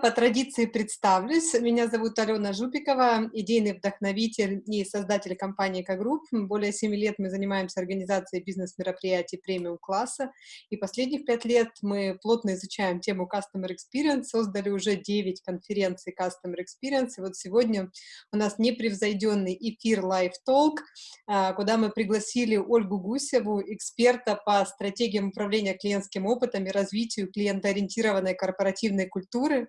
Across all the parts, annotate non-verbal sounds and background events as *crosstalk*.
по традиции представлюсь. Меня зовут Алена Жупикова, идейный вдохновитель и создатель компании «Экогрупп». Более 7 лет мы занимаемся организацией бизнес-мероприятий премиум-класса, и последних 5 лет мы плотно изучаем тему Customer Experience, создали уже 9 конференций Customer Experience, и вот сегодня у нас непревзойденный эфир Live Talk, а, куда мы пригласили Ольгу Гусеву, эксперта по стратегиям управления клиентским опытом и развитию клиентоориентированной корпоративной культуры,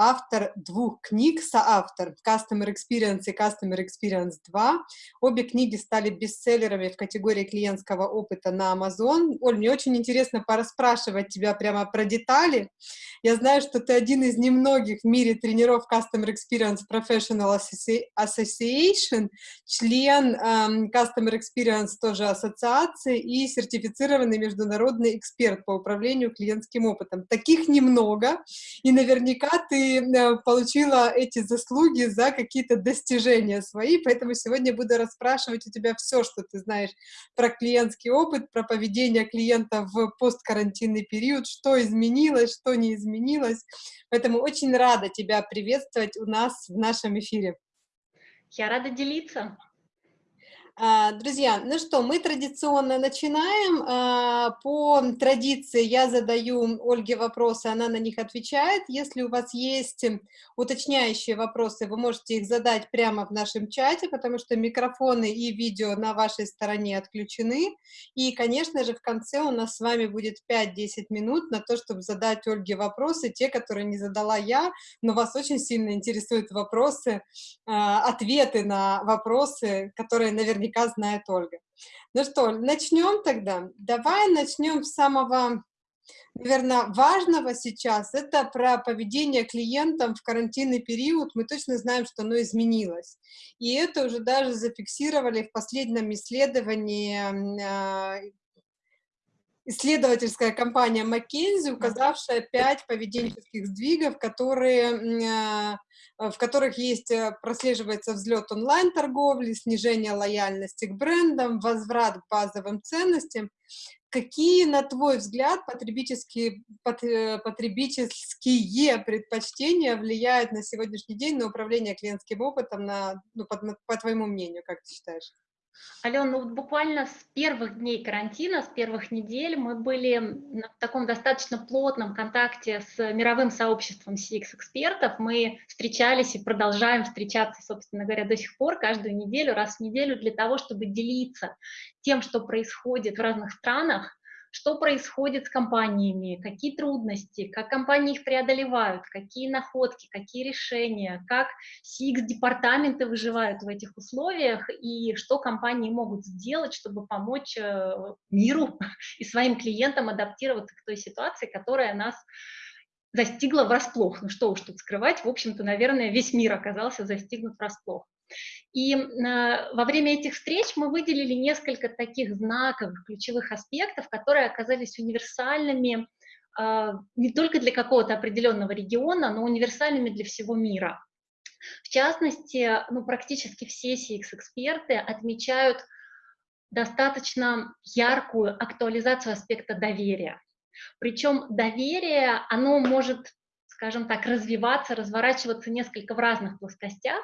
автор двух книг, соавтор Customer Experience и Customer Experience 2. Обе книги стали бестселлерами в категории клиентского опыта на Amazon. Оль, мне очень интересно пораспрашивать тебя прямо про детали. Я знаю, что ты один из немногих в мире тренеров Customer Experience Professional Association, член um, Customer Experience тоже ассоциации и сертифицированный международный эксперт по управлению клиентским опытом. Таких немного, и наверняка ты э, получила эти заслуги за какие-то достижения свои, поэтому сегодня буду расспрашивать у тебя все, что ты знаешь про клиентский опыт, про поведение клиента в посткарантинный период, что изменилось, что не изменилось. Поэтому очень рада тебя приветствовать у нас в нашем эфире. Я рада делиться. А, друзья, ну что, мы традиционно начинаем. А, по традиции я задаю Ольге вопросы, она на них отвечает. Если у вас есть уточняющие вопросы, вы можете их задать прямо в нашем чате, потому что микрофоны и видео на вашей стороне отключены. И, конечно же, в конце у нас с вами будет 5-10 минут на то, чтобы задать Ольге вопросы, те, которые не задала я, но вас очень сильно интересуют вопросы, а, ответы на вопросы, которые наверняка наверняка знает Ольга. Ну что, начнем тогда. Давай начнем с самого, наверное, важного сейчас. Это про поведение клиентам в карантинный период. Мы точно знаем, что оно изменилось. И это уже даже зафиксировали в последнем исследовании а, исследовательская компания McKinsey, указавшая пять поведенческих сдвигов, которые, а, в которых есть, э, прослеживается взлет онлайн-торговли, снижение лояльности к брендам, возврат к базовым ценностям. Какие, на твой взгляд, потребительские, э, потребительские предпочтения влияют на сегодняшний день на управление клиентским опытом, на, ну, по, по твоему мнению, как ты считаешь? Алена, ну буквально с первых дней карантина, с первых недель мы были в таком достаточно плотном контакте с мировым сообществом CX-экспертов. Мы встречались и продолжаем встречаться, собственно говоря, до сих пор, каждую неделю, раз в неделю, для того, чтобы делиться тем, что происходит в разных странах, что происходит с компаниями, какие трудности, как компании их преодолевают, какие находки, какие решения, как CX-департаменты выживают в этих условиях и что компании могут сделать, чтобы помочь э, миру *laughs* и своим клиентам адаптироваться к той ситуации, которая нас застигла врасплох. Ну что уж тут скрывать, в общем-то, наверное, весь мир оказался застигнут врасплох. И э, во время этих встреч мы выделили несколько таких знаковых, ключевых аспектов, которые оказались универсальными э, не только для какого-то определенного региона, но универсальными для всего мира. В частности, ну, практически все CX-эксперты отмечают достаточно яркую актуализацию аспекта доверия. Причем доверие, оно может, скажем так, развиваться, разворачиваться несколько в разных плоскостях,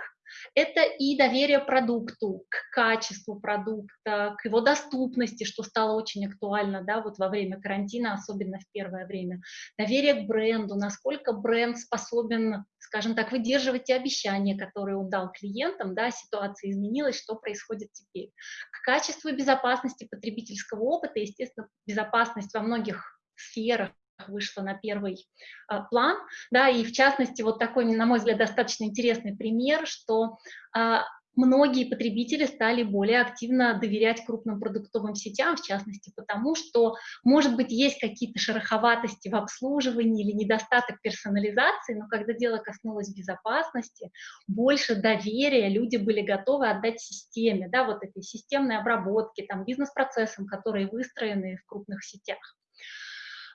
это и доверие продукту, к качеству продукта, к его доступности, что стало очень актуально да, вот во время карантина, особенно в первое время. Доверие к бренду, насколько бренд способен, скажем так, выдерживать те обещания, которые он дал клиентам, да, ситуация изменилась, что происходит теперь. К качеству и безопасности потребительского опыта, естественно, безопасность во многих сферах, вышла на первый а, план, да, и в частности вот такой, на мой взгляд, достаточно интересный пример, что а, многие потребители стали более активно доверять крупным продуктовым сетям, в частности потому, что, может быть, есть какие-то шероховатости в обслуживании или недостаток персонализации, но когда дело коснулось безопасности, больше доверия люди были готовы отдать системе, да, вот этой системной обработке, там, бизнес-процессам, которые выстроены в крупных сетях.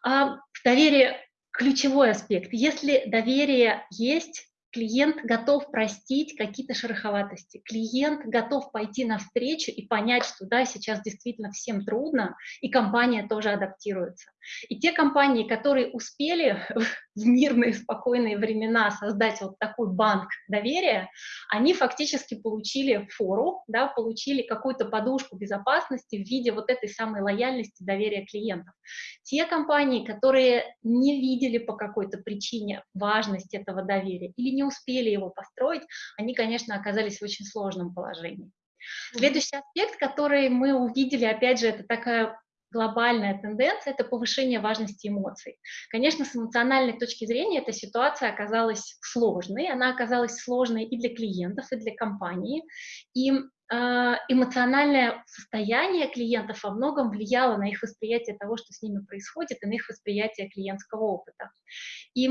А, доверие – ключевой аспект. Если доверие есть, клиент готов простить какие-то шероховатости, клиент готов пойти навстречу и понять, что да, сейчас действительно всем трудно, и компания тоже адаптируется. И те компании, которые успели *laughs* в мирные, спокойные времена создать вот такой банк доверия, они фактически получили фору, да, получили какую-то подушку безопасности в виде вот этой самой лояльности, доверия клиентов. Те компании, которые не видели по какой-то причине важность этого доверия или не успели его построить, они, конечно, оказались в очень сложном положении. Следующий аспект, который мы увидели, опять же, это такая глобальная тенденция – это повышение важности эмоций. Конечно, с эмоциональной точки зрения эта ситуация оказалась сложной, она оказалась сложной и для клиентов, и для компании, и а, эмоциональное состояние клиентов во многом влияло на их восприятие того, что с ними происходит, и на их восприятие клиентского опыта. И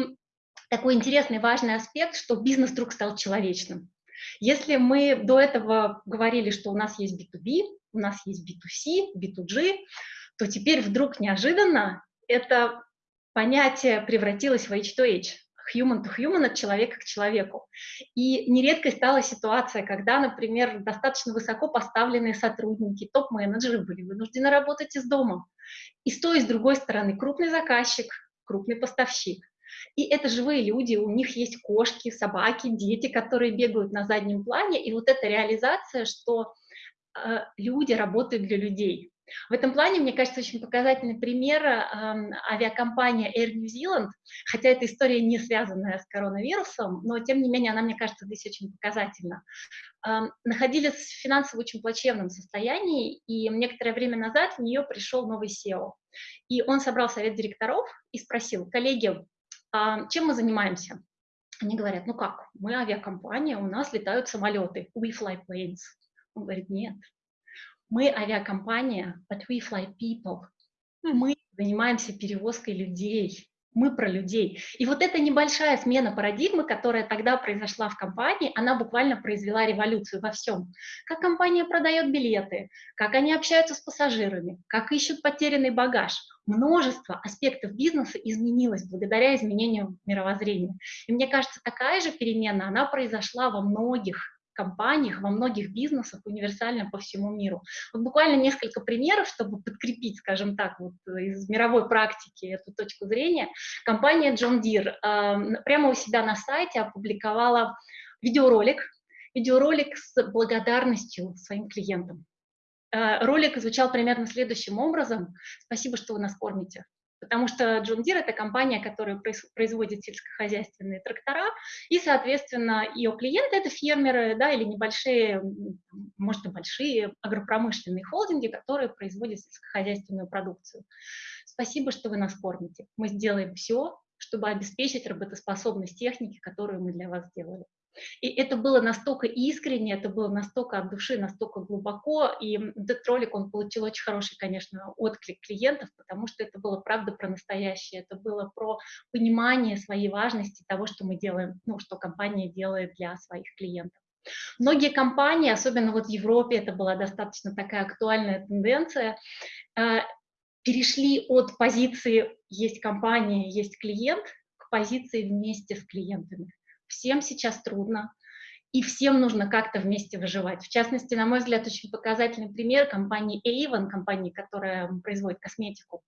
такой интересный, важный аспект, что бизнес вдруг стал человечным. Если мы до этого говорили, что у нас есть B2B, у нас есть B2C, B2G, то теперь вдруг неожиданно это понятие превратилось в H2H, human to human, от человека к человеку. И нередкой стала ситуация, когда, например, достаточно высоко поставленные сотрудники, топ-менеджеры были вынуждены работать из дома. И с той, и с другой стороны крупный заказчик, крупный поставщик. И это живые люди, у них есть кошки, собаки, дети, которые бегают на заднем плане. И вот эта реализация, что э, люди работают для людей. В этом плане, мне кажется, очень показательный пример э, авиакомпания Air New Zealand, хотя эта история не связанная с коронавирусом, но тем не менее она, мне кажется, здесь очень показательна. Э, находились в финансово очень плачевном состоянии, и некоторое время назад в нее пришел новый SEO. И он собрал совет директоров и спросил, коллеги, чем мы занимаемся? Они говорят, ну как, мы авиакомпания, у нас летают самолеты, we fly planes. Он говорит, нет, мы авиакомпания, but we fly people. Мы занимаемся перевозкой людей. Мы про людей. И вот эта небольшая смена парадигмы, которая тогда произошла в компании, она буквально произвела революцию во всем. Как компания продает билеты, как они общаются с пассажирами, как ищут потерянный багаж. Множество аспектов бизнеса изменилось благодаря изменению мировоззрения. И мне кажется, такая же перемена, она произошла во многих компаниях, во многих бизнесах универсально по всему миру. Вот буквально несколько примеров, чтобы подкрепить, скажем так, вот из мировой практики эту точку зрения. Компания John Deere э, прямо у себя на сайте опубликовала видеоролик, видеоролик с благодарностью своим клиентам. Э, ролик звучал примерно следующим образом. Спасибо, что вы нас кормите потому что John Deere — это компания, которая производит сельскохозяйственные трактора, и, соответственно, ее клиенты — это фермеры, да, или небольшие, может, и большие агропромышленные холдинги, которые производят сельскохозяйственную продукцию. Спасибо, что вы нас кормите. Мы сделаем все, чтобы обеспечить работоспособность техники, которую мы для вас сделали. И это было настолько искренне, это было настолько от души, настолько глубоко, и этот ролик, он получил очень хороший, конечно, отклик клиентов, потому что это было, правда, про настоящее, это было про понимание своей важности того, что мы делаем, ну, что компания делает для своих клиентов. Многие компании, особенно вот в Европе, это была достаточно такая актуальная тенденция, э, перешли от позиции «есть компания, есть клиент» к позиции «вместе с клиентами» всем сейчас трудно, и всем нужно как-то вместе выживать. В частности, на мой взгляд, очень показательный пример компании Avon, компании, которая производит косметику.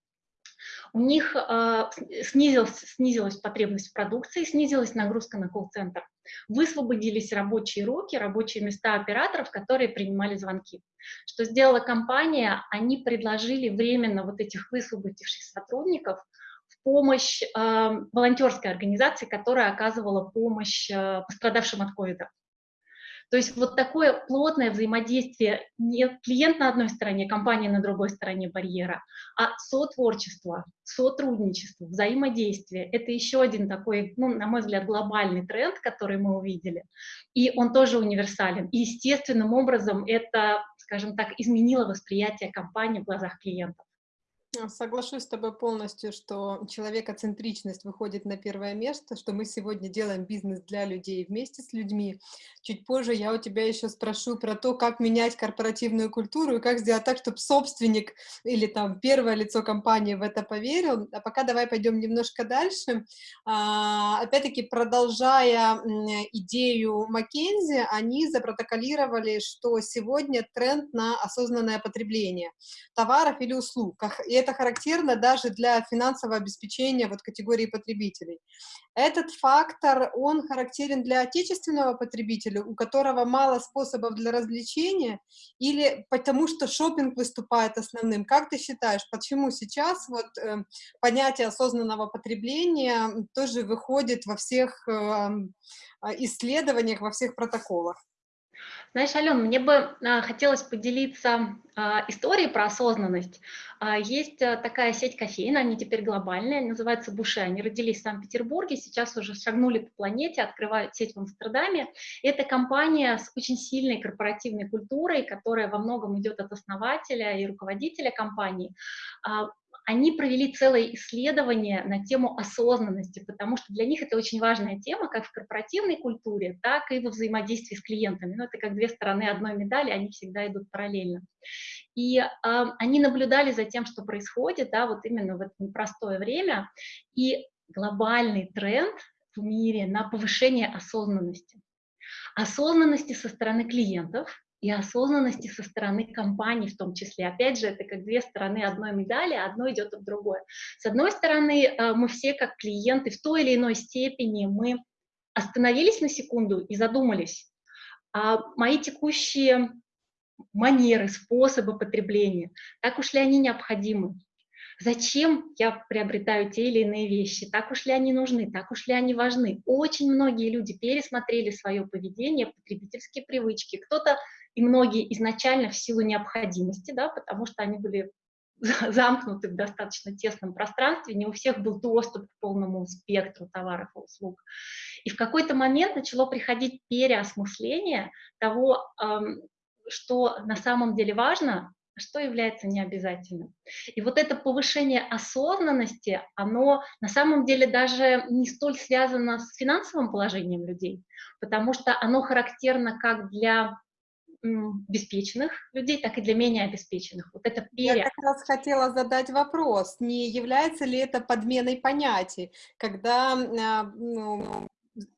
У них э, снизилась, снизилась потребность в продукции, снизилась нагрузка на колл-центр. Высвободились рабочие руки, рабочие места операторов, которые принимали звонки. Что сделала компания? Они предложили временно вот этих высвободивших сотрудников помощь э, волонтерской организации, которая оказывала помощь э, пострадавшим от ковида. То есть вот такое плотное взаимодействие, не клиент на одной стороне, компания на другой стороне барьера, а сотворчество, сотрудничество, взаимодействие. Это еще один такой, ну, на мой взгляд, глобальный тренд, который мы увидели. И он тоже универсален. И естественным образом это, скажем так, изменило восприятие компании в глазах клиентов. А, соглашусь с тобой полностью, что человекоцентричность выходит на первое место, что мы сегодня делаем бизнес для людей вместе с людьми. Чуть позже я у тебя еще спрошу про то, как менять корпоративную культуру и как сделать так, чтобы собственник или там первое лицо компании в это поверил. А пока давай пойдем немножко дальше. А, опять-таки, продолжая идею Маккензи, они запротоколировали, что сегодня тренд на осознанное потребление товаров или услуг. И это характерно даже для финансового обеспечения вот категории потребителей. Этот фактор, он характерен для отечественного потребителя, у которого мало способов для развлечения, или потому что шопинг выступает основным. Как ты считаешь, почему сейчас вот э, понятие осознанного потребления тоже выходит во всех э, исследованиях, во всех протоколах? Знаешь, Ален, мне бы а, хотелось поделиться а, историей про осознанность. А, есть а, такая сеть кофеин, они теперь глобальные, называется Буше. Они родились в Санкт-Петербурге, сейчас уже шагнули по планете, открывают сеть в Амстердаме. Это компания с очень сильной корпоративной культурой, которая во многом идет от основателя и руководителя компании. Они провели целое исследование на тему осознанности, потому что для них это очень важная тема, как в корпоративной культуре, так и во взаимодействии с клиентами. Ну, это как две стороны одной медали, они всегда идут параллельно. И э, они наблюдали за тем, что происходит, да, вот именно в это непростое время, и глобальный тренд в мире на повышение осознанности. Осознанности со стороны клиентов, и осознанности со стороны компании в том числе. Опять же, это как две стороны одной медали, а одно идет от другой. С одной стороны, э, мы все как клиенты в той или иной степени мы остановились на секунду и задумались, а мои текущие манеры, способы потребления, так уж ли они необходимы? Зачем я приобретаю те или иные вещи? Так уж ли они нужны? Так уж ли они важны? Очень многие люди пересмотрели свое поведение, потребительские привычки. Кто-то и многие изначально в силу необходимости, да, потому что они были *laughs* замкнуты в достаточно тесном пространстве, не у всех был доступ к полному спектру товаров и услуг. И в какой-то момент начало приходить переосмысление того, что на самом деле важно, а что является необязательным. И вот это повышение осознанности, оно на самом деле даже не столь связано с финансовым положением людей, потому что оно характерно как для обеспеченных людей, так и для менее обеспеченных. Вот это пере... Я как раз хотела задать вопрос, не является ли это подменой понятий, когда а, ну,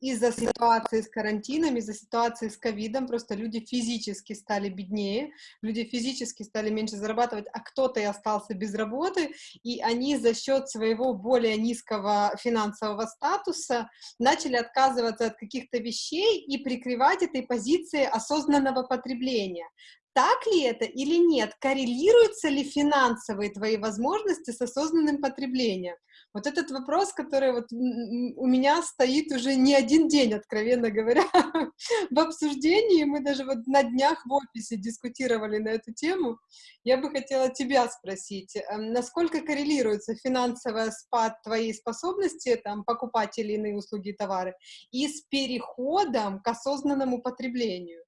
из-за ситуации с карантином, из-за ситуации с ковидом, просто люди физически стали беднее, люди физически стали меньше зарабатывать, а кто-то и остался без работы, и они за счет своего более низкого финансового статуса начали отказываться от каких-то вещей и прикрывать этой позиции осознанного потребления. Так ли это или нет? Коррелируются ли финансовые твои возможности с осознанным потреблением? Вот этот вопрос, который вот у меня стоит уже не один день, откровенно говоря, *laughs* в обсуждении. Мы даже вот на днях в офисе дискутировали на эту тему. Я бы хотела тебя спросить, эм, насколько коррелируется финансовый спад твоей способности там, покупать или иные услуги и товары и с переходом к осознанному потреблению?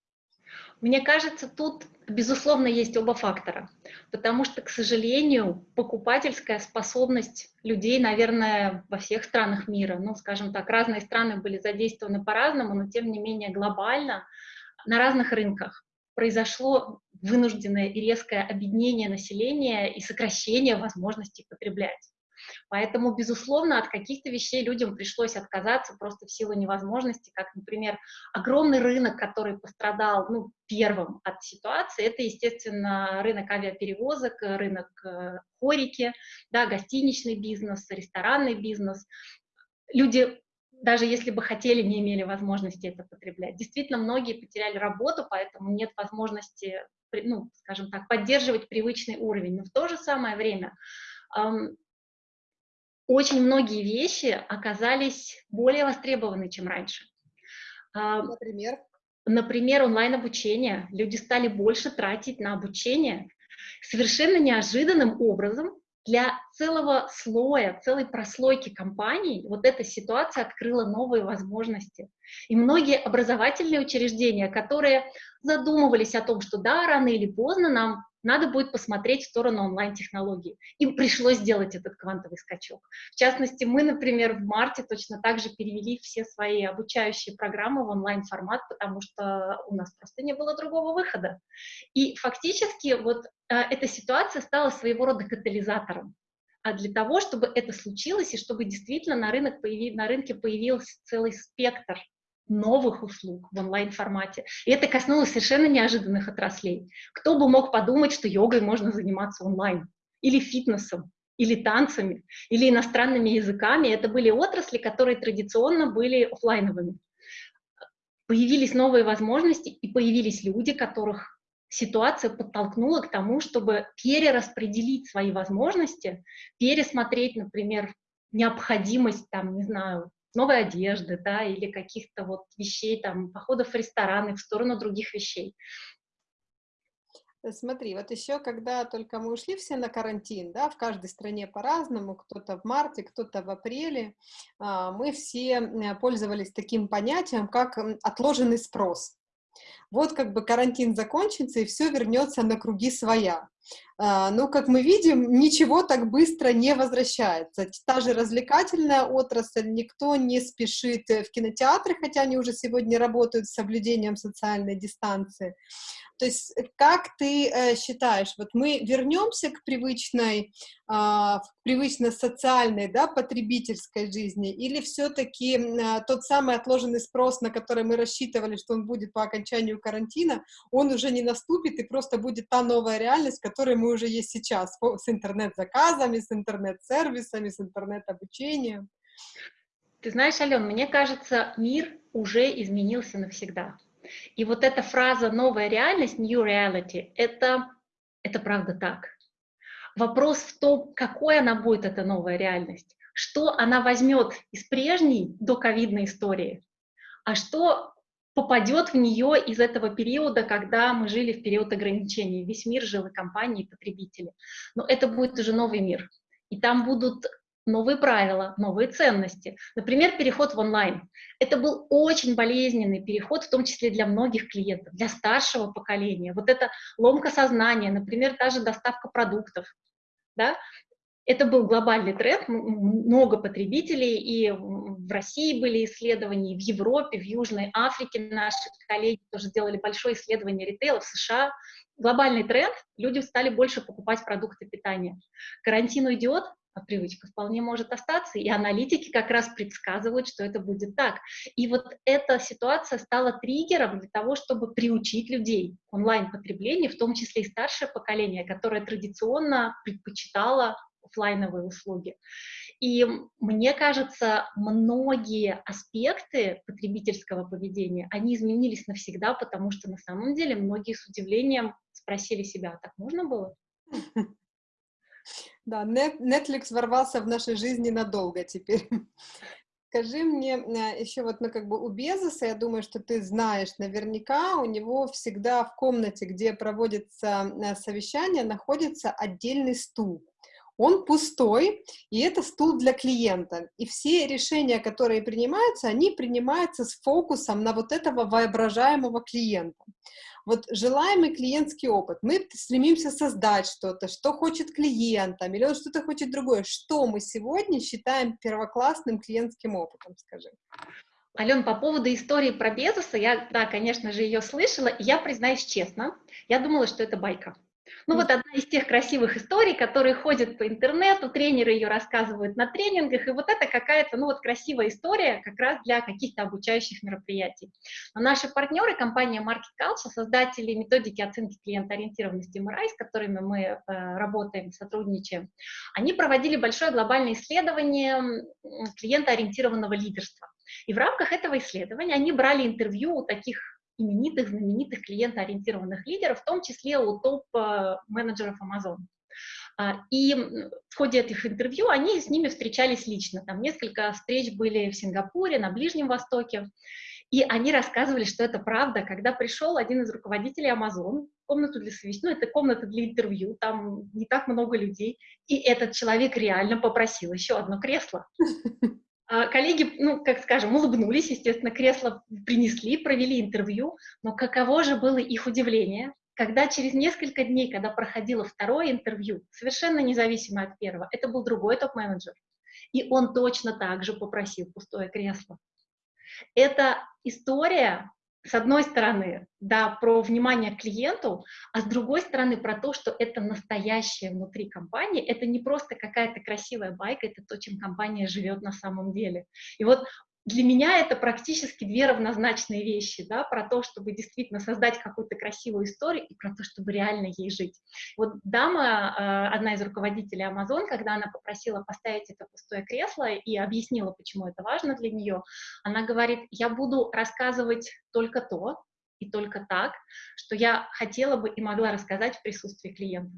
Мне кажется, тут, безусловно, есть оба фактора, потому что, к сожалению, покупательская способность людей, наверное, во всех странах мира, ну, скажем так, разные страны были задействованы по-разному, но, тем не менее, глобально на разных рынках произошло вынужденное и резкое объединение населения и сокращение возможностей потреблять. Поэтому, безусловно, от каких-то вещей людям пришлось отказаться просто в силу невозможности, как, например, огромный рынок, который пострадал ну, первым от ситуации, это, естественно, рынок авиаперевозок, рынок э, хорики, да, гостиничный бизнес, ресторанный бизнес. Люди даже если бы хотели, не имели возможности это потреблять. Действительно, многие потеряли работу, поэтому нет возможности, ну, скажем так, поддерживать привычный уровень. Но в то же самое время очень многие вещи оказались более востребованы, чем раньше. А, например? Например, онлайн-обучение. Люди стали больше тратить на обучение. Совершенно неожиданным образом для целого слоя, целой прослойки компаний вот эта ситуация открыла новые возможности. И многие образовательные учреждения, которые задумывались о том, что да, рано или поздно нам надо будет посмотреть в сторону онлайн-технологий. Им пришлось сделать этот квантовый скачок. В частности, мы, например, в марте точно так же перевели все свои обучающие программы в онлайн-формат, потому что у нас просто не было другого выхода. И фактически вот э, эта ситуация стала своего рода катализатором а для того, чтобы это случилось и чтобы действительно на, рынок появи, на рынке появился целый спектр новых услуг в онлайн-формате. И это коснулось совершенно неожиданных отраслей. Кто бы мог подумать, что йогой можно заниматься онлайн, или фитнесом, или танцами, или иностранными языками. Это были отрасли, которые традиционно были офлайновыми. Появились новые возможности, и появились люди, которых ситуация подтолкнула к тому, чтобы перераспределить свои возможности, пересмотреть, например, необходимость, там, не знаю, новой одежды, да, или каких-то вот вещей, там, походов в рестораны в сторону других вещей. Э, смотри, вот еще, когда только мы ушли все на карантин, да, в каждой стране по-разному, кто-то в марте, кто-то в апреле, а, мы все пользовались таким понятием, как отложенный спрос. Вот как бы карантин закончится, и все вернется на круги своя. А, но, как мы видим, ничего так быстро не возвращается. Та же развлекательная отрасль, никто не спешит в кинотеатры, хотя они уже сегодня работают с соблюдением социальной дистанции. То есть э, как ты э, считаешь, вот мы вернемся к привычной, э, привычно социальной, да, потребительской жизни, или все-таки э, тот самый отложенный спрос, на который мы рассчитывали, что он будет по окончанию карантина, он уже не наступит, и просто будет та новая реальность, которая мы уже есть сейчас, с интернет-заказами, с интернет-сервисами, с интернет-обучением? Ты знаешь, Ален, мне кажется, мир уже изменился навсегда. И вот эта фраза «новая реальность», «new reality» это, — это правда так. Вопрос в том, какой она будет, эта новая реальность, что она возьмет из прежней доковидной истории, а что попадет в нее из этого периода, когда мы жили в период ограничений. Весь мир жил и компании, и потребители. Но это будет уже новый мир. И там будут новые правила, новые ценности. Например, переход в онлайн. Это был очень болезненный переход, в том числе для многих клиентов, для старшего поколения. Вот эта ломка сознания, например, та же доставка продуктов. Да? Это был глобальный тренд, много потребителей, и в России были исследования, и в Европе, в Южной Африке наши коллеги тоже сделали большое исследование ритейла, в США. Глобальный тренд, люди стали больше покупать продукты питания. Карантин уйдет, а привычка вполне может остаться, и аналитики как раз предсказывают, что это будет так. И вот эта ситуация стала триггером для того, чтобы приучить людей онлайн-потреблению, в том числе и старшее поколение, которое традиционно предпочитало офлайновые услуги. И мне кажется, многие аспекты потребительского поведения, они изменились навсегда, потому что на самом деле многие с удивлением спросили себя, «А так можно было? *laughs* Да, Netflix ворвался в нашей жизни надолго теперь. *laughs* Скажи мне э, еще вот, ну, как бы у Безоса, я думаю, что ты знаешь наверняка, у него всегда в комнате, где проводится э, совещание, находится отдельный стул. Он пустой, и это стул для клиента. И все решения, которые принимаются, они принимаются с фокусом на вот этого воображаемого клиента вот желаемый клиентский опыт. Мы стремимся создать что-то, что хочет клиент, там, или он что-то хочет другое. Что мы сегодня считаем первоклассным клиентским опытом, скажи? Ален, по поводу истории про Безоса, я, да, конечно же, ее слышала, и я признаюсь честно, я думала, что это байка. Ну вот одна из тех красивых историй, которые ходят по интернету, тренеры ее рассказывают на тренингах, и вот это какая-то, ну вот красивая история как раз для каких-то обучающих мероприятий. Но наши партнеры, компания Market Culture, создатели методики оценки клиентоориентированности MRI, с которыми мы э, работаем, сотрудничаем, они проводили большое глобальное исследование клиентоориентированного лидерства. И в рамках этого исследования они брали интервью у таких именитых, знаменитых клиентоориентированных лидеров, в том числе у топ-менеджеров Amazon. А, и в ходе этих интервью они с ними встречались лично. Там несколько встреч были в Сингапуре, на Ближнем Востоке. И они рассказывали, что это правда, когда пришел один из руководителей Amazon комнату для совещания, ну, это комната для интервью, там не так много людей, и этот человек реально попросил еще одно кресло. А, коллеги, ну, как скажем, улыбнулись, естественно, кресло принесли, провели интервью, но каково же было их удивление, когда через несколько дней, когда проходило второе интервью, совершенно независимо от первого, это был другой топ-менеджер, и он точно так же попросил пустое кресло. Это история, с одной стороны, да, про внимание клиенту, а с другой стороны про то, что это настоящее внутри компании, это не просто какая-то красивая байка, это то, чем компания живет на самом деле. И вот для меня это практически две равнозначные вещи, да, про то, чтобы действительно создать какую-то красивую историю и про то, чтобы реально ей жить. Вот дама, э, одна из руководителей Amazon, когда она попросила поставить это пустое кресло и объяснила, почему это важно для нее, она говорит, я буду рассказывать только то и только так, что я хотела бы и могла рассказать в присутствии клиента.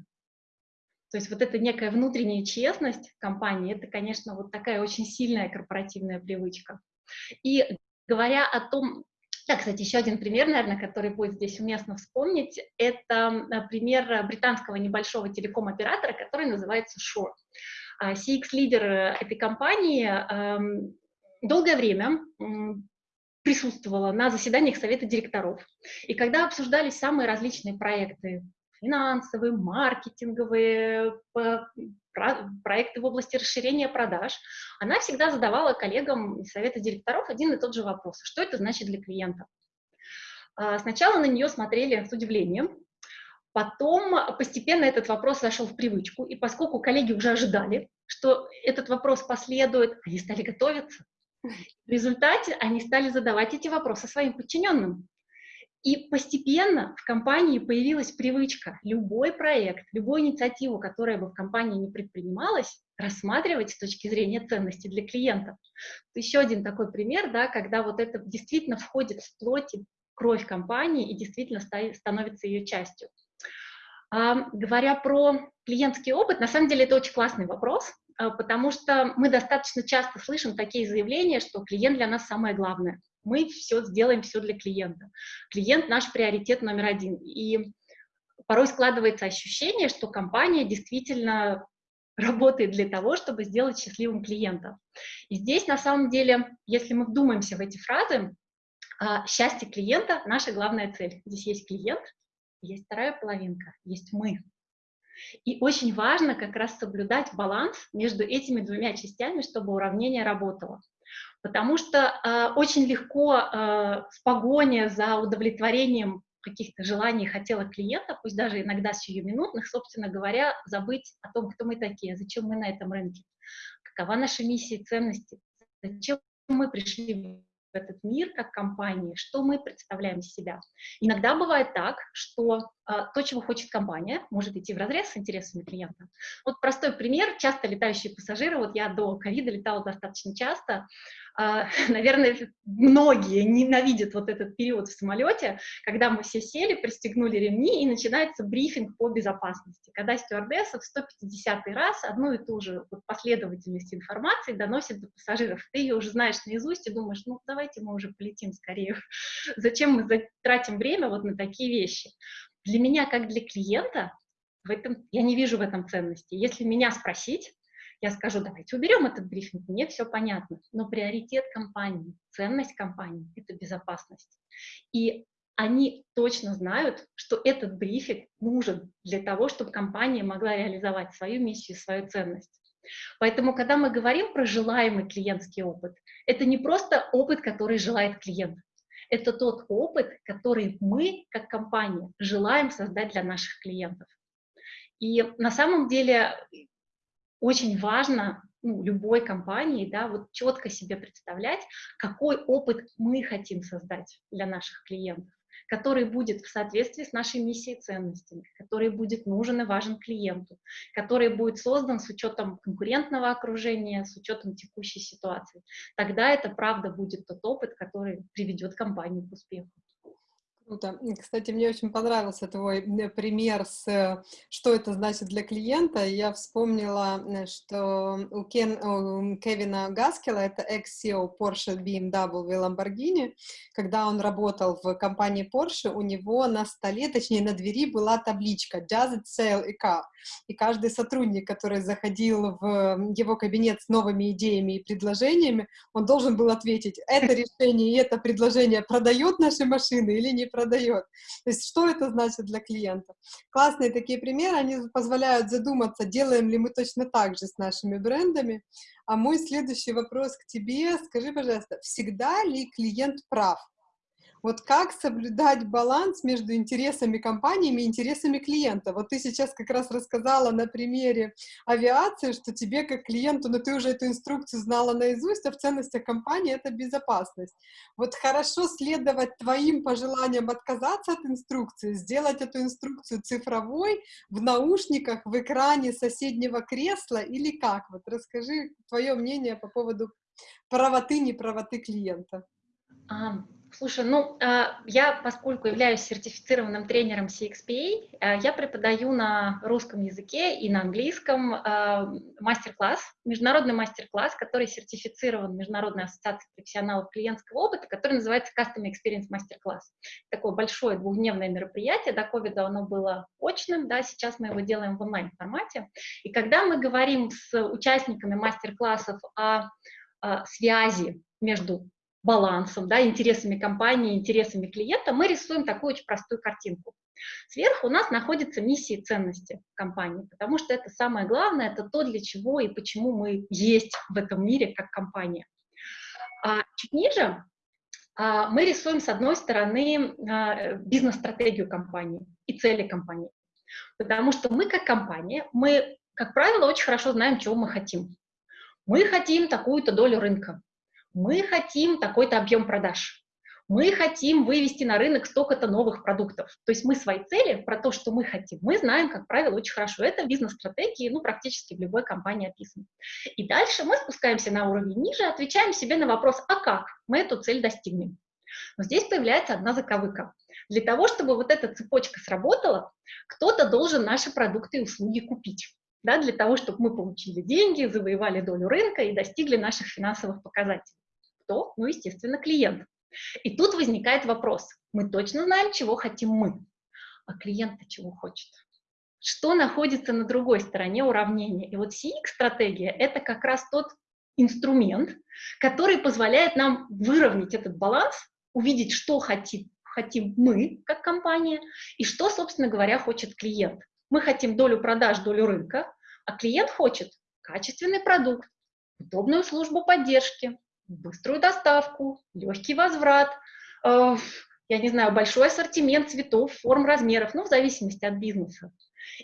То есть вот эта некая внутренняя честность компании, это, конечно, вот такая очень сильная корпоративная привычка. И говоря о том, да, кстати, еще один пример, наверное, который будет здесь уместно вспомнить, это э, пример британского небольшого телеком-оператора, который называется Shore. CX-лидер э, этой компании эм, долгое время присутствовала на заседаниях совета директоров. И когда обсуждались самые различные проекты, финансовые, маркетинговые, проекты в области расширения продаж, она всегда задавала коллегам из совета директоров один и тот же вопрос. Что это значит для клиента? А, сначала на нее смотрели с удивлением, потом постепенно этот вопрос зашел в привычку, и поскольку коллеги уже ожидали, что этот вопрос последует, они стали готовиться. В результате они стали задавать эти вопросы своим подчиненным. И постепенно в компании появилась привычка любой проект, любую инициативу, которая бы в компании не предпринималась, рассматривать с точки зрения ценности для клиентов. Еще один такой пример, да, когда вот это действительно входит в плоть и кровь компании и действительно становится ее частью. А, говоря про клиентский опыт, на самом деле это очень классный вопрос, а, потому что мы достаточно часто слышим такие заявления, что клиент для нас самое главное мы все сделаем все для клиента. Клиент наш приоритет номер один. И порой складывается ощущение, что компания действительно работает для того, чтобы сделать счастливым клиента. И здесь, на самом деле, если мы вдумаемся в эти фразы, а, счастье клиента — наша главная цель. Здесь есть клиент, есть вторая половинка, есть мы. И очень важно как раз соблюдать баланс между этими двумя частями, чтобы уравнение работало. Потому что э, очень легко э, в погоне за удовлетворением каких-то желаний и хотелок клиента, пусть даже иногда сиюминутных, собственно говоря, забыть о том, кто мы такие, зачем мы на этом рынке, какова наша миссия и ценности, зачем мы пришли в этот мир как компании, что мы представляем из себя. Иногда бывает так, что то, чего хочет компания, может идти в разрез с интересами клиента. Вот простой пример, часто летающие пассажиры, вот я до ковида летала достаточно часто, а, *laughs* наверное, многие ненавидят вот этот период в самолете, когда мы все сели, пристегнули ремни, и начинается брифинг по безопасности, когда стюардесса в 150 раз одну и ту же вот последовательность информации доносит до пассажиров. Ты ее уже знаешь наизусть и думаешь, ну, давайте мы уже полетим скорее. *laughs* Зачем мы тратим время вот на такие вещи? Для меня, как для клиента, в этом, я не вижу в этом ценности. Если меня спросить, я скажу, давайте уберем этот брифинг, мне все понятно. Но приоритет компании, ценность компании – это безопасность. И они точно знают, что этот брифинг нужен для того, чтобы компания могла реализовать свою миссию, свою ценность. Поэтому, когда мы говорим про желаемый клиентский опыт, это не просто опыт, который желает клиент. Это тот опыт, который мы, как компания, желаем создать для наших клиентов. И на самом деле очень важно ну, любой компании, да, вот четко себе представлять, какой опыт мы хотим создать для наших клиентов, который будет в соответствии с нашей миссией и ценностями, который будет нужен и важен клиенту, который будет создан с учетом конкурентного окружения, с учетом текущей ситуации. Тогда это правда будет тот опыт, который приведет компанию к успеху. Круто. Кстати, мне очень понравился твой пример с э, что это значит для клиента. Я вспомнила, э, что у, Кен, у Кевина Гаскела, это экс-CEO Porsche, BMW, Lamborghini, когда он работал в компании Porsche, у него на столе, точнее на двери была табличка Does it sell a car? И каждый сотрудник, который заходил в его кабинет с новыми идеями и предложениями, он должен был ответить, это *laughs* решение и это предложение продает наши машины или не продает продает. То есть что это значит для клиента? Классные такие примеры, они позволяют задуматься, делаем ли мы точно так же с нашими брендами. А мой следующий вопрос к тебе, скажи, пожалуйста, всегда ли клиент прав? Вот как соблюдать баланс между интересами компаниями и интересами клиента? Вот ты сейчас как раз рассказала на примере авиации, что тебе как клиенту, но ну, ты уже эту инструкцию знала наизусть, а в ценностях компании это безопасность. Вот хорошо следовать твоим пожеланиям отказаться от инструкции, сделать эту инструкцию цифровой, в наушниках, в экране соседнего кресла или как? Вот расскажи твое мнение по поводу правоты, неправоты клиента. Слушай, ну, а, я, поскольку являюсь сертифицированным тренером CXPA, а, я преподаю на русском языке и на английском а, мастер-класс, международный мастер-класс, который сертифицирован Международной ассоциацией профессионалов клиентского опыта, который называется Custom Experience Мастер-класс. Такое большое двухдневное мероприятие, до ковида оно было очным, да, сейчас мы его делаем в онлайн-формате. И когда мы говорим с участниками мастер-классов о связи между балансом, да, интересами компании, интересами клиента, мы рисуем такую очень простую картинку. Сверху у нас находятся миссии и ценности компании, потому что это самое главное, это то, для чего и почему мы есть в этом мире как компания. А чуть ниже а, мы рисуем, с одной стороны, а, бизнес-стратегию компании и цели компании. Потому что мы как компания, мы, как правило, очень хорошо знаем, чего мы хотим. Мы хотим такую-то долю рынка, мы хотим такой-то объем продаж, мы хотим вывести на рынок столько-то новых продуктов. То есть мы свои цели, про то, что мы хотим, мы знаем, как правило, очень хорошо. Это бизнес-стратегии, ну, практически в любой компании описано. И дальше мы спускаемся на уровень ниже, отвечаем себе на вопрос, а как мы эту цель достигнем? Но здесь появляется одна заковыка. Для того, чтобы вот эта цепочка сработала, кто-то должен наши продукты и услуги купить. Да, для того, чтобы мы получили деньги, завоевали долю рынка и достигли наших финансовых показателей. Кто? Ну, естественно, клиент. И тут возникает вопрос. Мы точно знаем, чего хотим мы, а клиент чего хочет. Что находится на другой стороне уравнения? И вот CX-стратегия – это как раз тот инструмент, который позволяет нам выровнять этот баланс, увидеть, что хотим, хотим мы, как компания, и что, собственно говоря, хочет клиент. Мы хотим долю продаж, долю рынка, а клиент хочет качественный продукт, удобную службу поддержки, быструю доставку, легкий возврат, э, я не знаю, большой ассортимент цветов, форм, размеров, ну, в зависимости от бизнеса.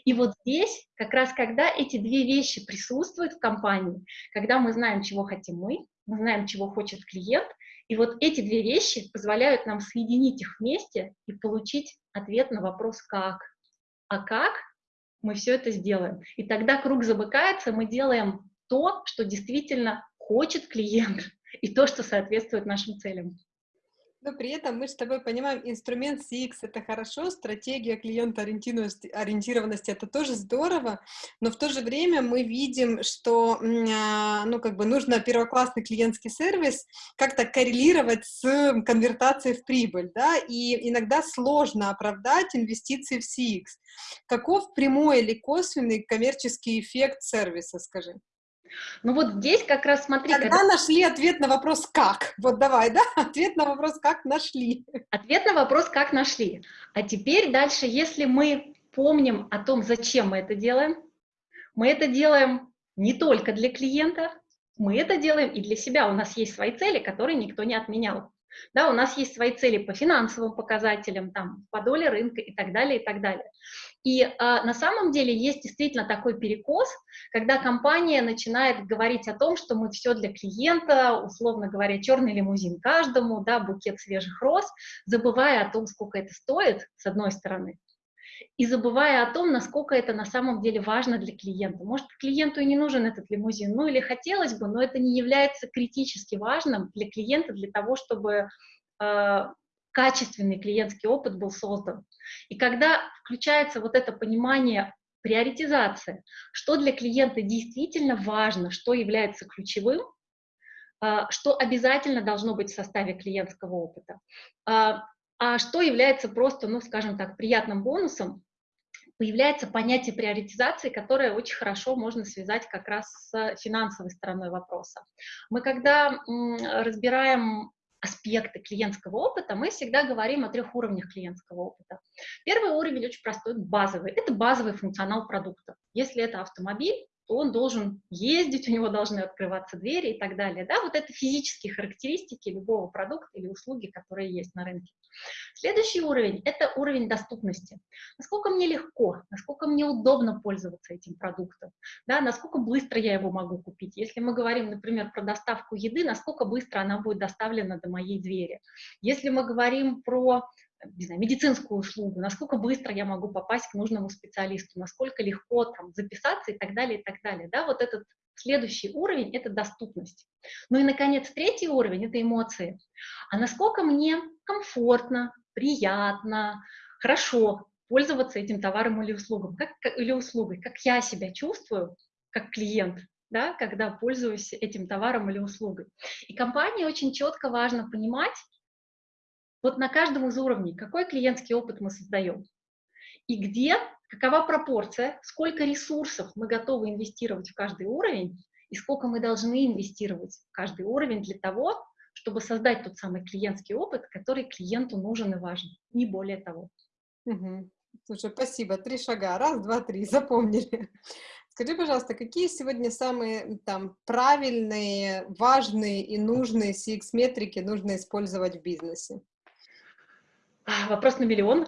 И вот здесь, как раз когда эти две вещи присутствуют в компании, когда мы знаем, чего хотим мы, мы знаем, чего хочет клиент, и вот эти две вещи позволяют нам соединить их вместе и получить ответ на вопрос «как?». А как мы все это сделаем? И тогда круг замыкается, мы делаем то, что действительно хочет клиент, и то, что соответствует нашим целям. Но при этом мы с тобой понимаем, инструмент CX — это хорошо, стратегия клиентоориентированности ориентированности — это тоже здорово, но в то же время мы видим, что а, ну, как бы нужно первоклассный клиентский сервис как-то коррелировать с конвертацией в прибыль, да, и иногда сложно оправдать инвестиции в CX. Каков прямой или косвенный коммерческий эффект сервиса, скажи? Ну вот здесь как раз смотри... Когда, когда нашли ответ на вопрос «как?» Вот давай, да? *laughs* Ответ на вопрос «как» нашли. Ответ на вопрос «как» нашли. А теперь дальше, если мы помним о том, зачем мы это делаем, мы это делаем не только для клиента, мы это делаем и для себя. У нас есть свои цели, которые никто не отменял. Да, у нас есть свои цели по финансовым показателям, там, по доле рынка и так далее, и так далее. И а, на самом деле есть действительно такой перекос, когда компания начинает говорить о том, что мы все для клиента, условно говоря, черный лимузин каждому, да, букет свежих роз, забывая о том, сколько это стоит, с одной стороны, и забывая о том, насколько это на самом деле важно для клиента. Может, клиенту и не нужен этот лимузин, ну или хотелось бы, но это не является критически важным для клиента, для того, чтобы э, качественный клиентский опыт был создан. И когда включается вот это понимание приоритизации, что для клиента действительно важно, что является ключевым, э, что обязательно должно быть в составе клиентского опыта, э, а что является просто, ну, скажем так, приятным бонусом, появляется понятие приоритизации, которое очень хорошо можно связать как раз с финансовой стороной вопроса. Мы когда разбираем аспекты клиентского опыта, мы всегда говорим о трех уровнях клиентского опыта. Первый уровень очень простой, базовый. Это базовый функционал продукта. Если это автомобиль, то он должен ездить, у него должны открываться двери и так далее. Да, вот это физические характеристики любого продукта или услуги, которые есть на рынке. Следующий уровень – это уровень доступности. Насколько мне легко, насколько мне удобно пользоваться этим продуктом, да, насколько быстро я его могу купить. Если мы говорим, например, про доставку еды, насколько быстро она будет доставлена до моей двери. Если мы говорим про не знаю, медицинскую услугу, насколько быстро я могу попасть к нужному специалисту, насколько легко там записаться и так далее, и так далее. Да, вот этот следующий уровень – это доступность. Ну и, наконец, третий уровень – это эмоции. А насколько мне комфортно, приятно, хорошо пользоваться этим товаром или, услугом, как, или услугой, как я себя чувствую как клиент, да, когда пользуюсь этим товаром или услугой. И компании очень четко важно понимать, вот на каждом из уровней, какой клиентский опыт мы создаем, и где, какова пропорция, сколько ресурсов мы готовы инвестировать в каждый уровень, и сколько мы должны инвестировать в каждый уровень для того, чтобы создать тот самый клиентский опыт, который клиенту нужен и важен, не более того. Угу. Слушай, спасибо. Три шага. Раз, два, три. *laughs* Запомнили. Скажи, пожалуйста, какие сегодня самые там правильные, важные и нужные CX-метрики нужно использовать в бизнесе? А, вопрос на миллион.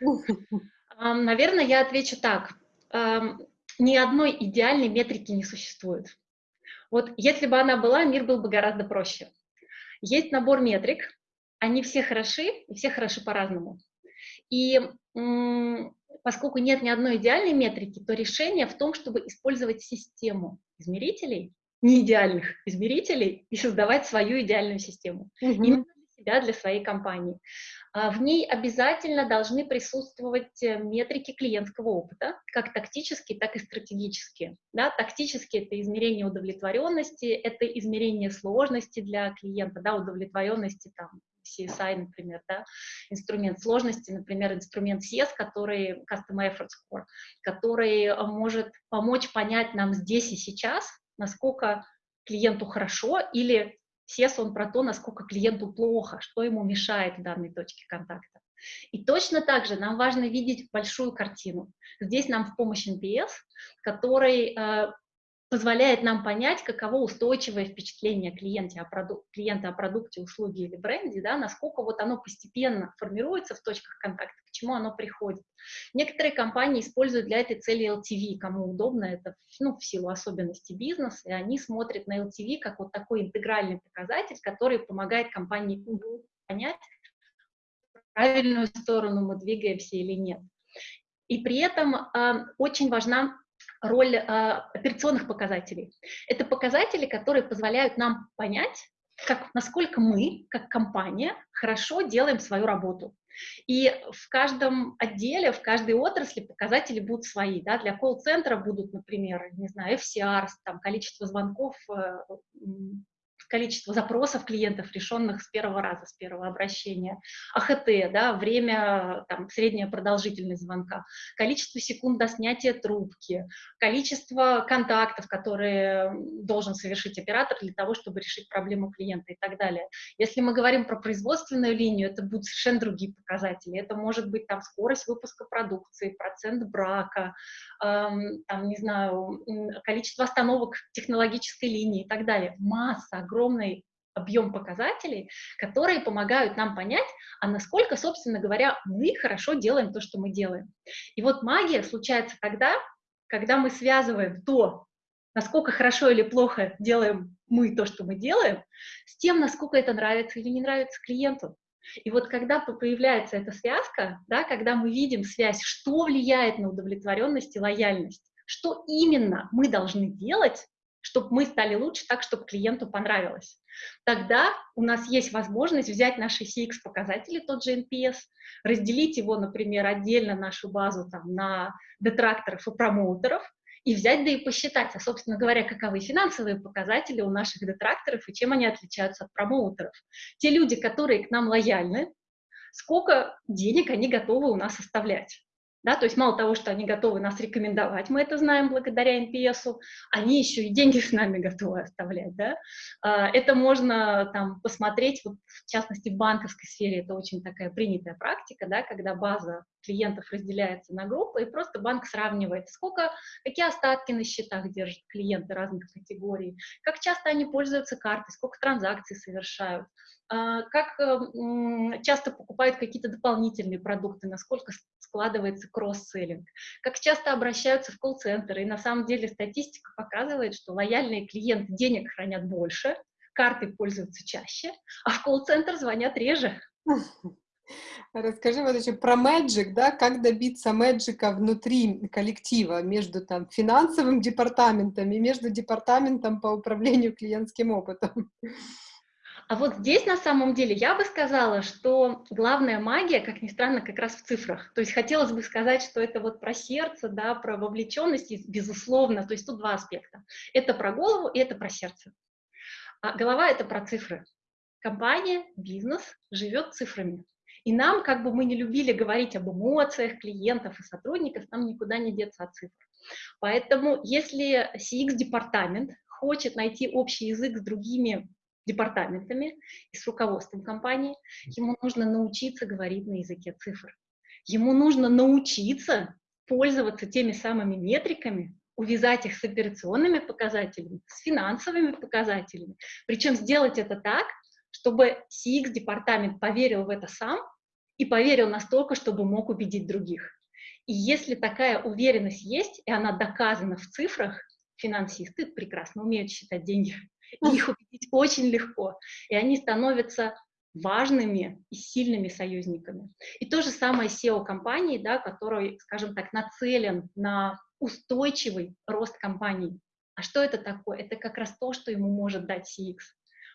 *laughs* Наверное, я отвечу так. Ни одной идеальной метрики не существует. Вот если бы она была, мир был бы гораздо проще. Есть набор метрик, они все хороши, и все хороши по-разному. И поскольку нет ни одной идеальной метрики, то решение в том, чтобы использовать систему измерителей, не идеальных измерителей, и создавать свою идеальную систему. -hmm. Именно себя, для своей компании. А, в ней обязательно должны присутствовать э, метрики клиентского опыта, как тактические, так и стратегические. Да, тактические – это измерение удовлетворенности, это измерение сложности для клиента, да, удовлетворенности там, CSI, например, да, инструмент сложности, например, инструмент CS, который Custom Effort Score, который может помочь понять нам здесь и сейчас, насколько клиенту хорошо или SES, он про то, насколько клиенту плохо, что ему мешает в данной точке контакта. И точно так же нам важно видеть большую картину. Здесь нам в помощь NPS, который э, позволяет нам понять, каково устойчивое впечатление клиента о, продук клиента о продукте, услуге или бренде, да, насколько вот оно постепенно формируется в точках контакта, к чему оно приходит. Некоторые компании используют для этой цели LTV, кому удобно, это ну, в силу особенностей бизнеса, и они смотрят на LTV как вот такой интегральный показатель, который помогает компании понять, в правильную сторону мы двигаемся или нет. И при этом э, очень важна роль э, операционных показателей. Это показатели, которые позволяют нам понять, как, насколько мы, как компания, хорошо делаем свою работу. И в каждом отделе, в каждой отрасли показатели будут свои. Да? Для колл-центра будут, например, не знаю, FCR, там, количество звонков э, количество запросов клиентов, решенных с первого раза, с первого обращения, АХТ, да, время, там, средняя продолжительность звонка, количество секунд до снятия трубки, количество контактов, которые должен совершить оператор для того, чтобы решить проблему клиента и так далее. Если мы говорим про производственную линию, это будут совершенно другие показатели. Это может быть там скорость выпуска продукции, процент брака, эм, там, не знаю, количество остановок технологической линии и так далее. Масса, огромный объем показателей, которые помогают нам понять, а насколько, собственно говоря, мы хорошо делаем то, что мы делаем. И вот магия случается тогда, когда мы связываем то, насколько хорошо или плохо делаем мы то, что мы делаем, с тем, насколько это нравится или не нравится клиенту. И вот когда появляется эта связка, да, когда мы видим связь, что влияет на удовлетворенность и лояльность, что именно мы должны делать, чтобы мы стали лучше так, чтобы клиенту понравилось. Тогда у нас есть возможность взять наши CX-показатели, тот же NPS, разделить его, например, отдельно нашу базу там, на детракторов и промоутеров, и взять, да и посчитать, а, собственно говоря, каковы финансовые показатели у наших детракторов и чем они отличаются от промоутеров. Те люди, которые к нам лояльны, сколько денег они готовы у нас оставлять Да, то есть мало того, что они готовы нас рекомендовать, мы это знаем благодаря NPS, они еще и деньги с нами готовы оставлять. Да? А, это можно там, посмотреть, вот, в частности, в банковской сфере это очень такая принятая практика, да, когда база клиентов разделяется на группы, и просто банк сравнивает, сколько, какие остатки на счетах держат клиенты разных категорий, как часто они пользуются картой, сколько транзакций совершают, как э, часто покупают какие-то дополнительные продукты, насколько складывается кросс-селлинг, как часто обращаются в колл-центр, и на самом деле статистика показывает, что лояльные клиенты денег хранят больше, карты пользуются чаще, а в колл-центр звонят реже. Расскажи вот еще про Magic, да, как добиться мэджика внутри коллектива, между там финансовым департаментом и между департаментом по управлению клиентским опытом. А вот здесь на самом деле я бы сказала, что главная магия, как ни странно, как раз в цифрах. То есть хотелось бы сказать, что это вот про сердце, да, про вовлеченность, безусловно. То есть тут два аспекта. Это про голову и это про сердце. А голова — это про цифры. Компания, бизнес живет цифрами. И нам, как бы мы не любили говорить об эмоциях клиентов и сотрудников, нам никуда не деться от цифр. Поэтому если CX-департамент хочет найти общий язык с другими департаментами и с руководством компании, ему нужно научиться говорить на языке цифр. Ему нужно научиться пользоваться теми самыми метриками, увязать их с операционными показателями, с финансовыми показателями. Причем сделать это так, чтобы CX-департамент поверил в это сам и поверил настолько, чтобы мог убедить других. И если такая уверенность есть, и она доказана в цифрах, финансисты прекрасно умеют считать деньги, их убедить очень легко, и они становятся важными и сильными союзниками. И то же самое SEO-компании, да, который, скажем так, нацелен на устойчивый рост компании. А что это такое? Это как раз то, что ему может дать CX.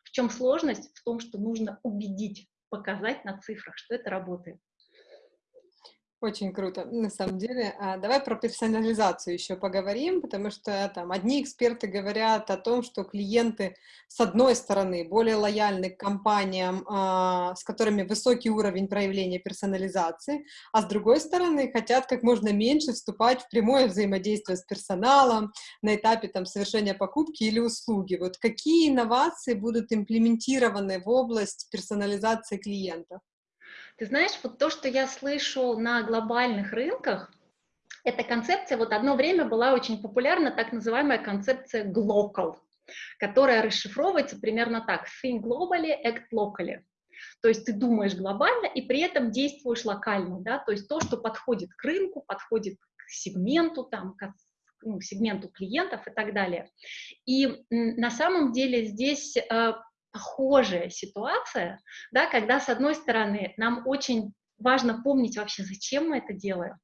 В чем сложность? В том, что нужно убедить, показать на цифрах, что это работает. Очень круто, на самом деле. А, давай про персонализацию еще поговорим, потому что там одни эксперты говорят о том, что клиенты, с одной стороны, более лояльны к компаниям, а, с которыми высокий уровень проявления персонализации, а с другой стороны, хотят как можно меньше вступать в прямое взаимодействие с персоналом на этапе там, совершения покупки или услуги. Вот какие инновации будут имплементированы в область персонализации клиентов? Ты знаешь, вот то, что я слышу на глобальных рынках, эта концепция вот одно время была очень популярна, так называемая концепция global, которая расшифровывается примерно так. Think globally, act locally. То есть ты думаешь глобально и при этом действуешь локально, да, то есть то, что подходит к рынку, подходит к сегменту, там, к ну, сегменту клиентов и так далее. И на самом деле здесь э, похожая ситуация, да, когда, с одной стороны, нам очень важно помнить вообще, зачем мы это делаем.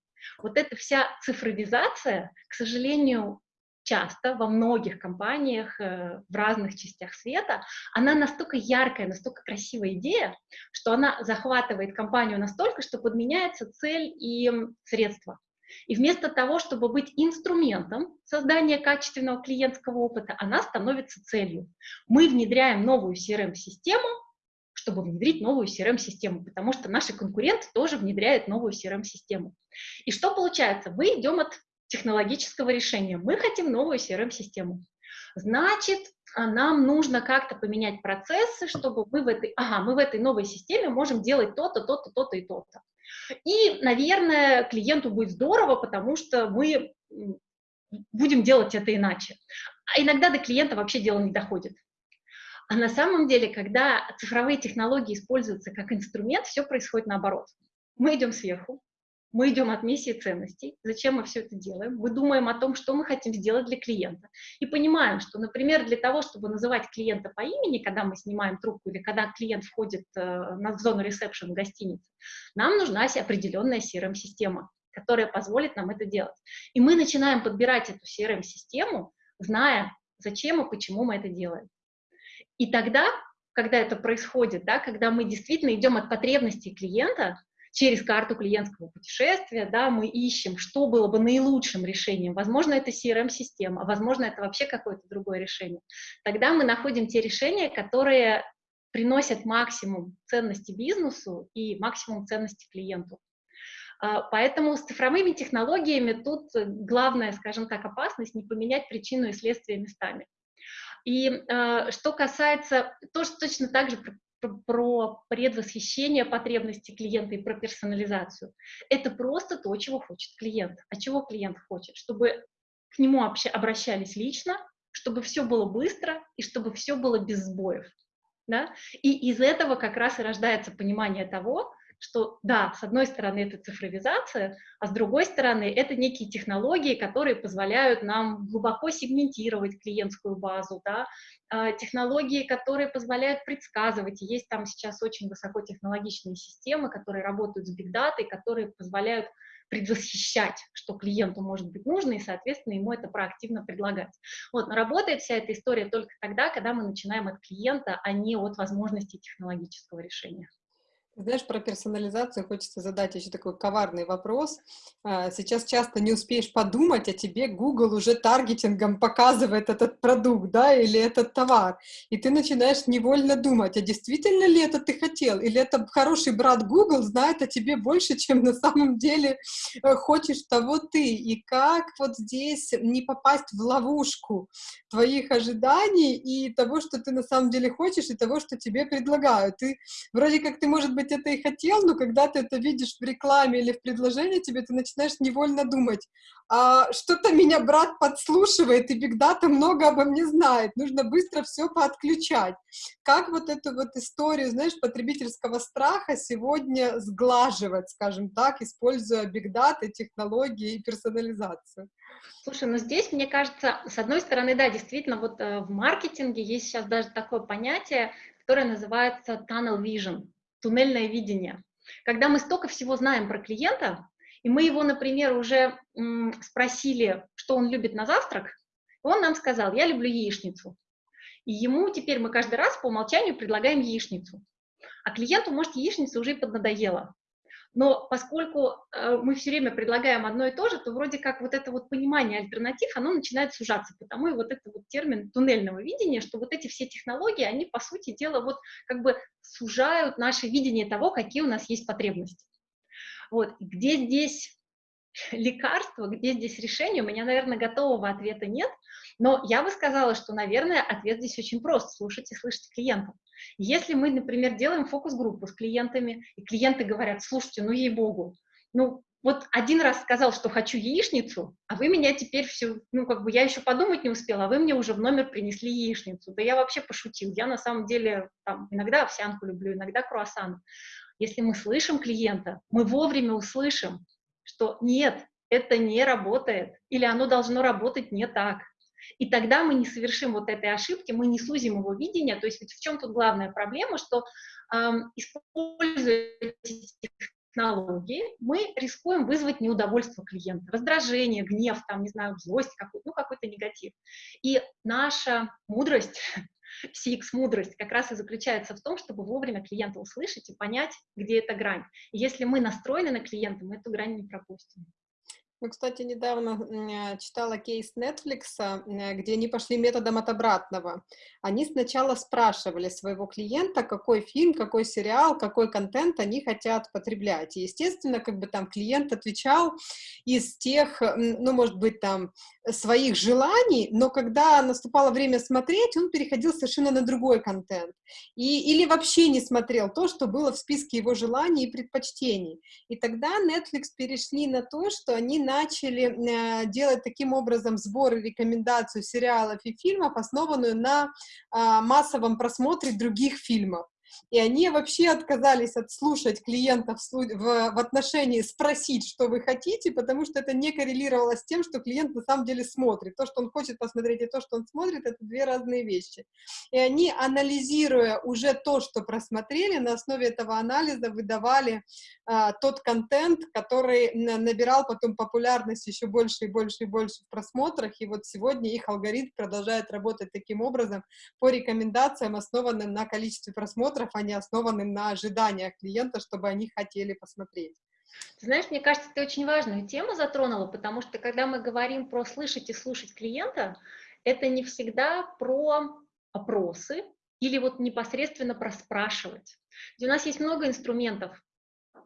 Вот эта вся цифровизация, к сожалению, часто во многих компаниях э, в разных частях света, она настолько яркая, настолько красивая идея, что она захватывает компанию настолько, что подменяется цель и средства. И вместо того, чтобы быть инструментом создания качественного клиентского опыта, она становится целью. Мы внедряем новую CRM-систему, чтобы внедрить новую CRM-систему, потому что наши конкуренты тоже внедряют новую CRM-систему. И что получается? Мы идем от технологического решения. Мы хотим новую CRM-систему. Значит, а, нам нужно как-то поменять процессы, чтобы мы в этой, ага, мы в этой новой системе можем делать то-то, то-то, то-то и то-то. И, наверное, клиенту будет здорово, потому что мы будем делать это иначе. А иногда до клиента вообще дело не доходит. А на самом деле, когда цифровые технологии используются как инструмент, все происходит наоборот. Мы идем сверху, мы идем от миссии ценностей, зачем мы все это делаем, мы думаем о том, что мы хотим сделать для клиента, и понимаем, что, например, для того, чтобы называть клиента по имени, когда мы снимаем трубку или когда клиент входит э, в зону ресепшн гостиницы, нам нужна определенная CRM-система, которая позволит нам это делать. И мы начинаем подбирать эту CRM-систему, зная, зачем и почему мы это делаем. И тогда, когда это происходит, да, когда мы действительно идем от потребностей клиента, через карту клиентского путешествия, да, мы ищем, что было бы наилучшим решением. Возможно, это CRM-система, возможно, это вообще какое-то другое решение. Тогда мы находим те решения, которые приносят максимум ценности бизнесу и максимум ценности клиенту. А, поэтому с цифровыми технологиями тут главная, скажем так, опасность не поменять причину и следствие местами. И э, что касается, тоже точно так же про, предвосхищение потребностей клиента и про персонализацию. Это просто то, чего хочет клиент. А чего клиент хочет? Чтобы к нему обращались лично, чтобы все было быстро и чтобы все было без сбоев. Да? И из этого как раз и рождается понимание того, что да, с одной стороны это цифровизация, а с другой стороны это некие технологии, которые позволяют нам глубоко сегментировать клиентскую базу, да, а, технологии, которые позволяют предсказывать, есть там сейчас очень высокотехнологичные системы, которые работают с бигдатой, которые позволяют предвосхищать, что клиенту может быть нужно, и, соответственно, ему это проактивно предлагать. Вот, но работает вся эта история только тогда, когда мы начинаем от клиента, а не от возможности технологического решения. Знаешь, про персонализацию хочется задать еще такой коварный вопрос. А, сейчас часто не успеешь подумать, а тебе Google уже таргетингом показывает этот продукт, да, или этот товар. И ты начинаешь невольно думать, а действительно ли это ты хотел? Или это хороший брат Google знает о тебе больше, чем на самом деле э, хочешь того ты? И как вот здесь не попасть в ловушку твоих ожиданий и того, что ты на самом деле хочешь, и того, что тебе предлагают? Ты вроде как ты, может быть, быть, это и хотел, но когда ты это видишь в рекламе или в предложении тебе, ты начинаешь невольно думать, а, что-то меня брат подслушивает, и бигдата много обо мне знает, нужно быстро все поотключать. Как вот эту вот историю, знаешь, потребительского страха сегодня сглаживать, скажем так, используя бигдаты, технологии и персонализацию? Слушай, ну здесь, мне кажется, с одной стороны, да, действительно, вот э, в маркетинге есть сейчас даже такое понятие, которое называется tunnel vision туннельное видение. Когда мы столько всего знаем про клиента, и мы его, например, уже спросили, что он любит на завтрак, он нам сказал, я люблю яичницу. И ему теперь мы каждый раз по умолчанию предлагаем яичницу. А клиенту, может, яичница уже и поднадоела. Но поскольку э, мы все время предлагаем одно и то же, то вроде как вот это вот понимание альтернатив, оно начинает сужаться, потому и вот этот вот термин туннельного видения, что вот эти все технологии, они, по сути дела, вот как бы сужают наше видение того, какие у нас есть потребности. Вот, где здесь *laughs* лекарство, где здесь решение, у меня, наверное, готового ответа нет, но я бы сказала, что, наверное, ответ здесь очень прост, слушать и слышать клиентов. Если мы, например, делаем фокус-группу с клиентами, и клиенты говорят, слушайте, ну ей-богу, ну вот один раз сказал, что хочу яичницу, а вы меня теперь все, ну как бы я еще подумать не успела, а вы мне уже в номер принесли яичницу. Да я вообще пошутил, я на самом деле там, иногда овсянку люблю, иногда круассан. Если мы слышим клиента, мы вовремя услышим, что нет, это не работает, или оно должно работать не так. И тогда мы не совершим вот этой ошибки, мы не сузим его видение. То есть ведь в чем тут главная проблема, что эм, используя технологии, мы рискуем вызвать неудовольствие клиента, раздражение, гнев, там, не знаю, злость, какой, ну, какой-то негатив. И наша мудрость, *laughs* CX-мудрость как раз и заключается в том, чтобы вовремя клиента услышать и понять, где эта грань. И если мы настроены на клиента, мы эту грань не пропустим. Ну, кстати, недавно читала кейс Netflix, где они пошли методом от обратного. Они сначала спрашивали своего клиента, какой фильм, какой сериал, какой контент они хотят потреблять. И, естественно, как бы там клиент отвечал из тех, ну, может быть, там, своих желаний, но когда наступало время смотреть, он переходил совершенно на другой контент. И, или вообще не смотрел то, что было в списке его желаний и предпочтений. И тогда Netflix перешли на то, что они начали э, делать таким образом сборы рекомендаций сериалов и фильмов, основанную на э, массовом просмотре других фильмов и они вообще отказались отслушать клиентов в, в отношении спросить, что вы хотите, потому что это не коррелировало с тем, что клиент на самом деле смотрит. То, что он хочет посмотреть, и то, что он смотрит, это две разные вещи. И они, анализируя уже то, что просмотрели, на основе этого анализа выдавали а, тот контент, который набирал потом популярность еще больше и больше и больше в просмотрах, и вот сегодня их алгоритм продолжает работать таким образом по рекомендациям, основанным на количестве просмотров, а не на ожиданиях клиента, чтобы они хотели посмотреть. знаешь, мне кажется, ты очень важную тему затронула, потому что когда мы говорим про слышать и слушать клиента, это не всегда про опросы или вот непосредственно про спрашивать. Ведь у нас есть много инструментов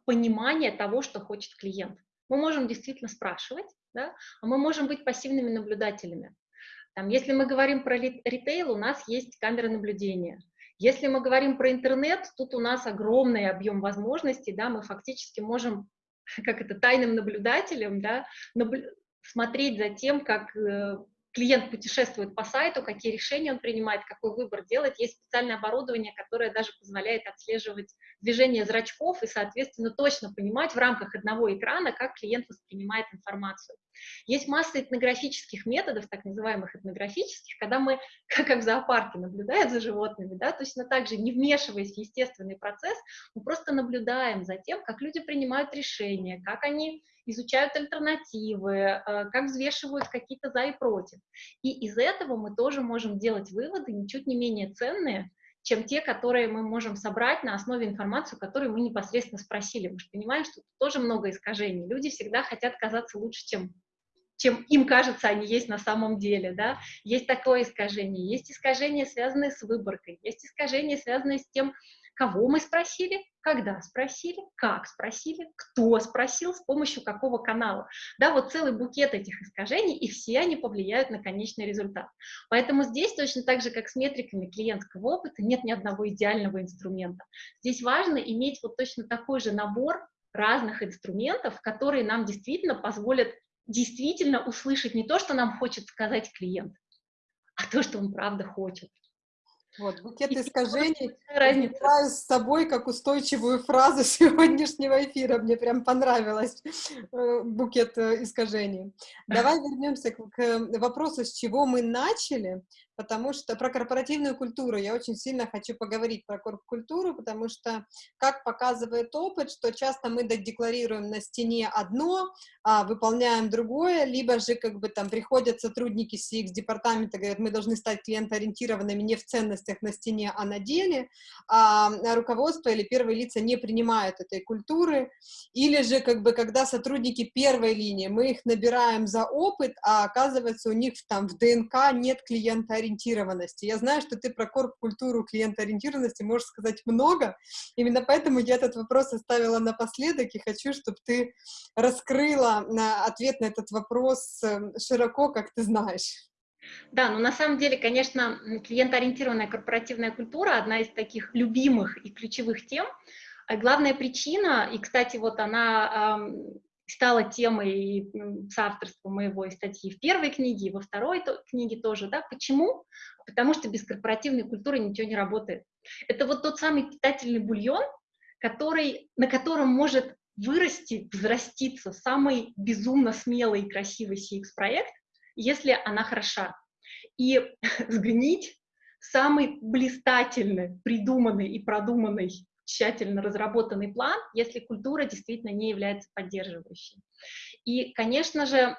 понимания того, что хочет клиент. Мы можем действительно спрашивать, да, а мы можем быть пассивными наблюдателями. Там, если мы говорим про ритейл, у нас есть камеры наблюдения. Если мы говорим про интернет, тут у нас огромный объем возможностей, да, мы фактически можем, *laughs* как это, тайным наблюдателем, да, наблю смотреть за тем, как э, клиент путешествует по сайту, какие решения он принимает, какой выбор делает. Есть специальное оборудование, которое даже позволяет отслеживать движение зрачков и, соответственно, точно понимать в рамках одного экрана, как клиент воспринимает информацию. Есть масса этнографических методов, так называемых этнографических, когда мы, *laughs* как в зоопарке, наблюдаем за животными, да, точно так же, не вмешиваясь в естественный процесс, мы просто наблюдаем за тем, как люди принимают решения, как они изучают альтернативы, э, как взвешивают какие-то за и против. И из этого мы тоже можем делать выводы, ничуть не менее ценные, чем те, которые мы можем собрать на основе информации, которую мы непосредственно спросили. Мы же понимаем, что тут тоже много искажений. Люди всегда хотят казаться лучше, чем чем им кажется, они есть на самом деле, да, есть такое искажение, есть искажения, связанные с выборкой, есть искажения, связанные с тем, Кого мы спросили, когда спросили, как спросили, кто спросил, с помощью какого канала. Да, вот целый букет этих искажений, и все они повлияют на конечный результат. Поэтому здесь точно так же, как с метриками клиентского опыта, нет ни одного идеального инструмента. Здесь важно иметь вот точно такой же набор разных инструментов, которые нам действительно позволят действительно услышать не то, что нам хочет сказать клиент, а то, что он правда хочет. Вот, букет искажений разницу с собой как устойчивую фразу *laughs* сегодняшнего эфира. Мне прям понравилось э, букет э, искажений. *laughs* Давай вернемся к вопросу, с чего мы начали потому что про корпоративную культуру я очень сильно хочу поговорить про корп-культуру, потому что, как показывает опыт, что часто мы декларируем на стене одно, а выполняем другое, либо же как бы там приходят сотрудники CX-департамента, говорят, мы должны стать клиентоориентированными не в ценностях на стене, а на деле, а руководство или первые лица не принимают этой культуры, или же как бы когда сотрудники первой линии, мы их набираем за опыт, а оказывается у них там в ДНК нет клиентоориентированности, клиентоориентированности. Я знаю, что ты про корп-культуру клиентоориентированности можешь сказать много, именно поэтому я этот вопрос оставила напоследок и хочу, чтобы ты раскрыла на ответ на этот вопрос эм, широко, как ты знаешь. Да, ну на самом деле, конечно, клиентоориентированная корпоративная культура одна из таких любимых и ключевых тем. А главная причина, и, кстати, вот она стала темой соавторства моего и статьи в первой книге, и во второй то, книге тоже, да, почему? Потому что без корпоративной культуры ничего не работает. Это вот тот самый питательный бульон, который, на котором может вырасти, взраститься самый безумно смелый и красивый CX-проект, если она хороша. И *laughs* сгнить самый блистательный, придуманный и продуманный тщательно разработанный план, если культура действительно не является поддерживающей. И, конечно же,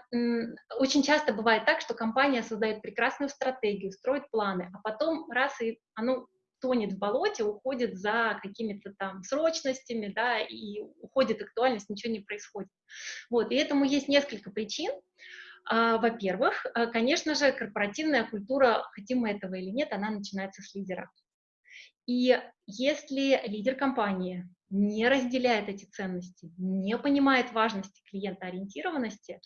очень часто бывает так, что компания создает прекрасную стратегию, строит планы, а потом раз и оно тонет в болоте, уходит за какими-то там срочностями, да, и уходит актуальность, ничего не происходит. Вот, и этому есть несколько причин. А, во-первых, а, конечно же, корпоративная культура, хотим мы этого или нет, она начинается с лидера. И если лидер компании не разделяет эти ценности, не понимает важности клиентоориентированности,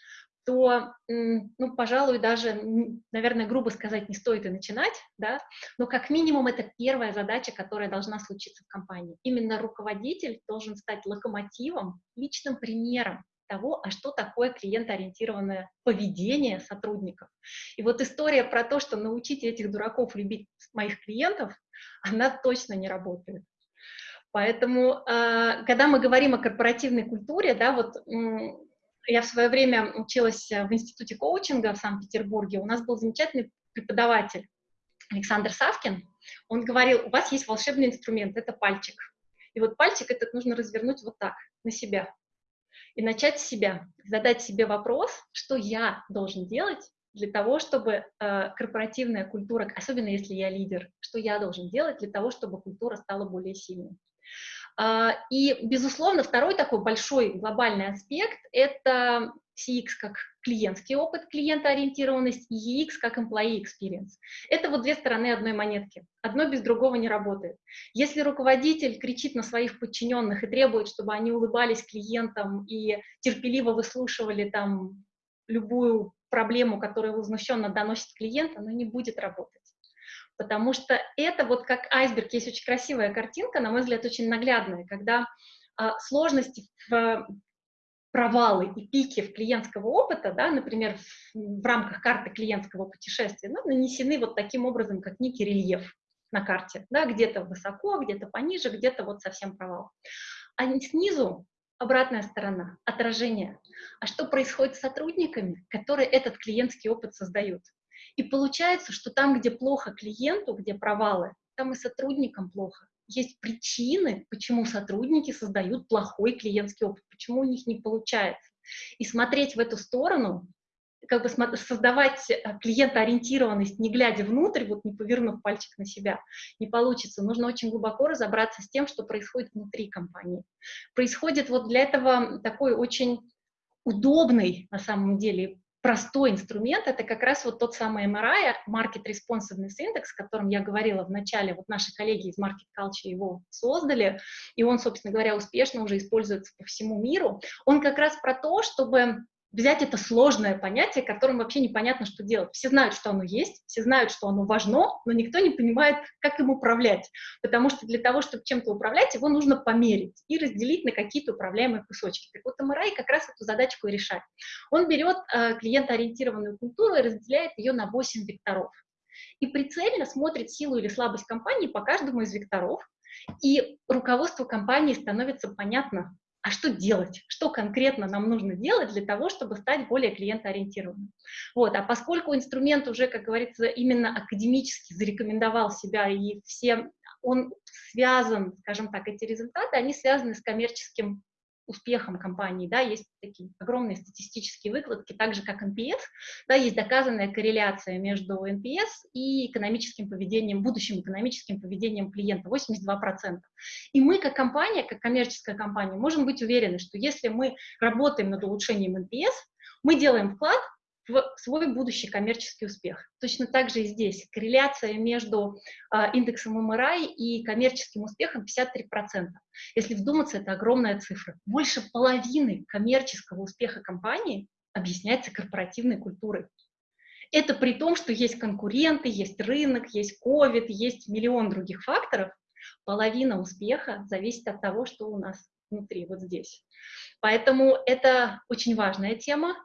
то, ну, пожалуй, даже, наверное, грубо сказать, не стоит и начинать, да, но как минимум это первая задача, которая должна случиться в компании. Именно руководитель должен стать локомотивом, личным примером того, а что такое клиентоориентированное поведение сотрудников. И вот история про то, что научите этих дураков любить моих клиентов, *laughs* она точно не работает. Поэтому, а, когда мы говорим о корпоративной культуре, да, вот я в свое время училась в институте коучинга в Санкт-Петербурге, у нас был замечательный преподаватель Александр Савкин, он говорил, у вас есть волшебный инструмент, это пальчик. И вот пальчик этот нужно развернуть вот так, на себя. И начать с себя, задать себе вопрос, что я должен делать, для того, чтобы э, корпоративная культура, особенно если я лидер, что я должен делать для того, чтобы культура стала более сильной. Э, и, безусловно, второй такой большой глобальный аспект – это CX как клиентский опыт, клиентоориентированность, и EX как employee experience. Это вот две стороны одной монетки. Одно без другого не работает. Если руководитель кричит на своих подчиненных и требует, чтобы они улыбались клиентам и терпеливо выслушивали там любую проблему, которую возмущенно доносит клиент, оно не будет работать. Потому что это вот как айсберг, есть очень красивая картинка, на мой взгляд, очень наглядная, когда а, сложности в провалы и пики в клиентского опыта, да, например, в, в рамках карты клиентского путешествия, ну, нанесены вот таким образом, как некий рельеф на карте, да, где-то высоко, где-то пониже, где-то вот совсем провал. А снизу обратная сторона, отражение. А что происходит с сотрудниками, которые этот клиентский опыт создают? И получается, что там, где плохо клиенту, где провалы, там и сотрудникам плохо есть причины, почему сотрудники создают плохой клиентский опыт, почему у них не получается. И смотреть в эту сторону, как бы создавать э, клиентоориентированность, не глядя внутрь, вот не повернув пальчик на себя, не получится. Нужно очень глубоко разобраться с тем, что происходит внутри компании. Происходит вот для этого такой очень удобный, на самом деле, простой инструмент, это как раз вот тот самый MRI, Market Responsiveness Index, о котором я говорила в начале, вот наши коллеги из Market Culture его создали, и он, собственно говоря, успешно уже используется по всему миру. Он как раз про то, чтобы взять это сложное понятие, которым вообще непонятно, что делать. Все знают, что оно есть, все знают, что оно важно, но никто не понимает, как им управлять. Потому что для того, чтобы чем-то управлять, его нужно померить и разделить на какие-то управляемые кусочки. Так вот, МРАИ как раз эту задачку и решает. Он берет э, клиентоориентированную культуру и разделяет ее на 8 векторов. И прицельно смотрит силу или слабость компании по каждому из векторов, и руководству компании становится понятно, а что делать, что конкретно нам нужно делать для того, чтобы стать более клиентоориентированным. Вот. А поскольку инструмент уже, как говорится, именно академически зарекомендовал себя, и все, он связан, скажем так, эти результаты, они связаны с коммерческим успехом компании, да, есть такие огромные статистические выкладки, так же как NPS, да, есть доказанная корреляция между NPS и экономическим поведением, будущим экономическим поведением клиента, 82%. И мы, как компания, как коммерческая компания, можем быть уверены, что если мы работаем над улучшением NPS, мы делаем вклад в свой будущий коммерческий успех. Точно так же и здесь. Корреляция между э, индексом МРА и коммерческим успехом 53%. Если вдуматься, это огромная цифра. Больше половины коммерческого успеха компании объясняется корпоративной культурой. Это при том, что есть конкуренты, есть рынок, есть COVID, есть миллион других факторов. Половина успеха зависит от того, что у нас внутри, вот здесь. Поэтому это очень важная тема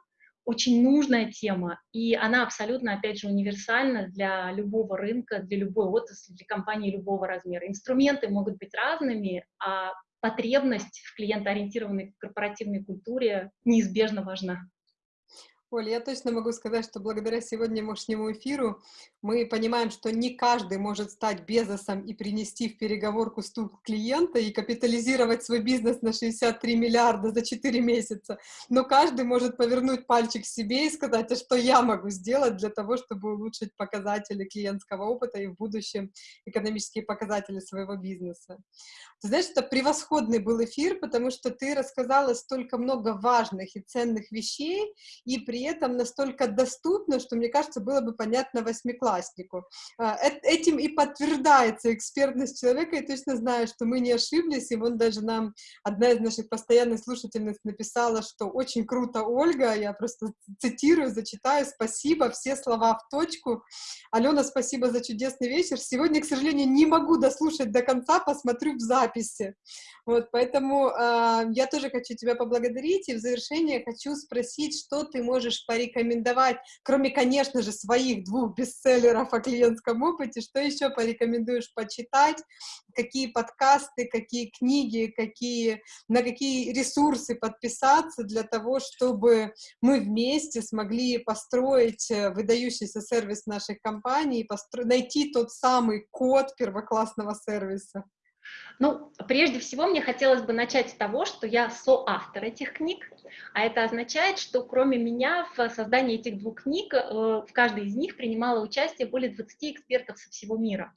очень нужная тема, и она абсолютно, опять же, универсальна для любого рынка, для любой отрасли, для компании любого размера. Инструменты могут быть разными, а потребность в клиентоориентированной корпоративной культуре неизбежно важна. Оля, я точно могу сказать, что благодаря сегодняшнему эфиру мы понимаем, что не каждый может стать Безосом и принести в переговорку стул клиента и капитализировать свой бизнес на 63 миллиарда за 4 месяца, но каждый может повернуть пальчик себе и сказать, а что я могу сделать для того, чтобы улучшить показатели клиентского опыта и в будущем экономические показатели своего бизнеса. Ты знаешь, это превосходный был эфир, потому что ты рассказала столько много важных и ценных вещей, и при этом настолько доступно, что, мне кажется, было бы понятно восьмикласснику. А, этим и подтверждается экспертность человека, и точно знаю, что мы не ошиблись, и вон даже нам одна из наших постоянных слушательниц написала, что очень круто, Ольга, я просто цитирую, зачитаю, спасибо, все слова в точку. Алена, спасибо за чудесный вечер. Сегодня, к сожалению, не могу дослушать до конца, посмотрю в записи. Вот, поэтому э, я тоже хочу тебя поблагодарить, и в завершение хочу спросить, что ты можешь порекомендовать, кроме, конечно же, своих двух бестселлеров о клиентском опыте, что еще порекомендуешь почитать, какие подкасты, какие книги, какие, на какие ресурсы подписаться для того, чтобы мы вместе смогли построить э, выдающийся сервис нашей компании, найти тот самый код первоклассного сервиса. Ну, прежде всего, мне хотелось бы начать с того, что я соавтор этих книг, а это означает, что кроме меня в создании этих двух книг, э, в каждой из них принимало участие более 20 экспертов со всего мира.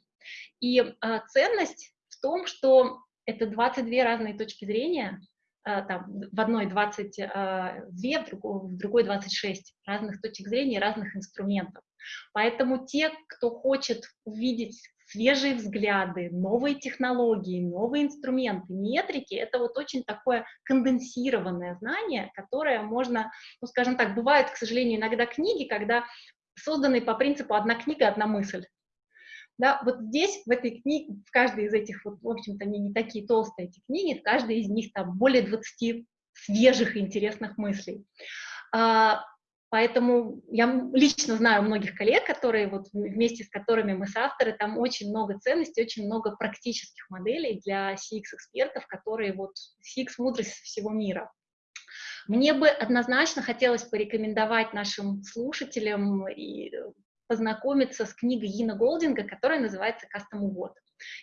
И э, ценность в том, что это 22 разные точки зрения, там, в одной 22, в другой, в другой 26 разных точек зрения, разных инструментов. Поэтому те, кто хочет увидеть свежие взгляды, новые технологии, новые инструменты, метрики, это вот очень такое конденсированное знание, которое можно, ну, скажем так, бывают, к сожалению, иногда книги, когда созданы по принципу «одна книга, одна мысль». Да, вот здесь, в этой книге, в каждой из этих, вот, в общем-то, они не такие толстые, эти книги, в каждой из них там более 20 свежих и интересных мыслей. А, Поэтому я лично знаю многих коллег, которые вот вместе с которыми мы с авторы, там очень много ценностей, очень много практических моделей для CX-экспертов, которые вот CX-мудрость всего мира. Мне бы однозначно хотелось порекомендовать нашим слушателям и познакомиться с книгой Йина Голдинга, которая называется «Custom Award».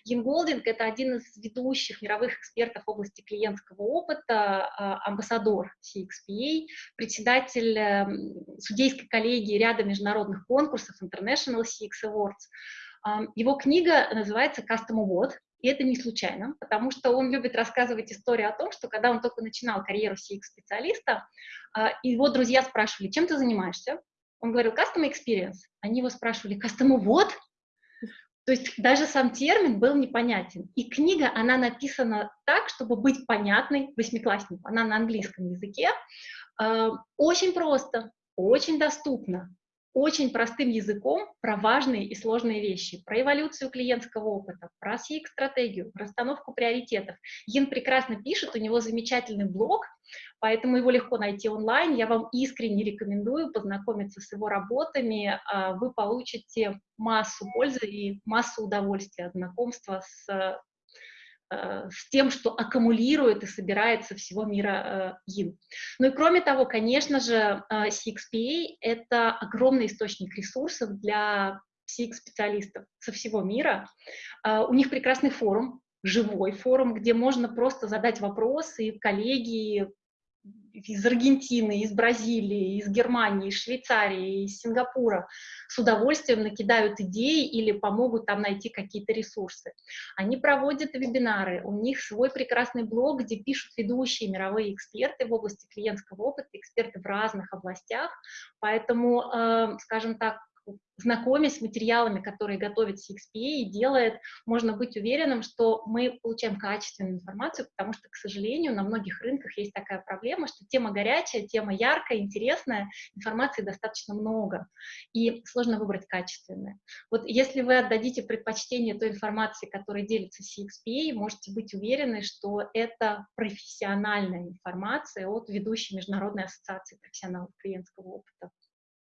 Йин Голдинг — это один из ведущих мировых экспертов в области клиентского опыта, а, амбассадор CXPA, председатель эм, судейской коллегии ряда международных конкурсов International CX Awards. Его книга называется «Custom Award», и это не случайно, потому что он любит рассказывать историю о том, что когда он только начинал карьеру CX-специалиста, а, его друзья спрашивали, чем ты занимаешься? Он говорил, custom experience. Они его спрашивали, custom what? То есть даже сам термин был непонятен. И книга, она написана так, чтобы быть понятной восьмикласснику. Она на английском языке. Э, очень просто, очень доступно очень простым языком про важные и сложные вещи, про эволюцию клиентского опыта, про CX-стратегию, расстановку приоритетов. Ин прекрасно пишет, у него замечательный блог, поэтому его легко найти онлайн. Я вам искренне рекомендую познакомиться с его работами. А, вы получите массу пользы и массу удовольствия от знакомства с Э, с тем, что аккумулирует и собирает со всего мира yin. Ну и кроме того, конечно же, CXPA — это огромный источник ресурсов для CX-специалистов со всего мира. У них прекрасный форум, живой форум, где можно просто задать вопросы, и коллеги из Аргентины, из Бразилии, из Германии, из Швейцарии, из Сингапура с удовольствием накидают идеи или помогут там найти какие-то ресурсы. Они проводят вебинары, у них свой прекрасный блог, где пишут ведущие мировые эксперты в области клиентского опыта, эксперты в разных областях, поэтому, э, скажем так, знакомясь с материалами, которые готовит CXPA и делает, можно быть уверенным, что мы получаем качественную информацию, потому что, к сожалению, на многих рынках есть такая проблема, что тема горячая, тема яркая, интересная, информации достаточно много, и сложно выбрать качественную. Вот если вы отдадите предпочтение той информации, которой делится CXPA, можете быть уверены, что это профессиональная информация от ведущей Международной ассоциации профессионалов клиентского опыта.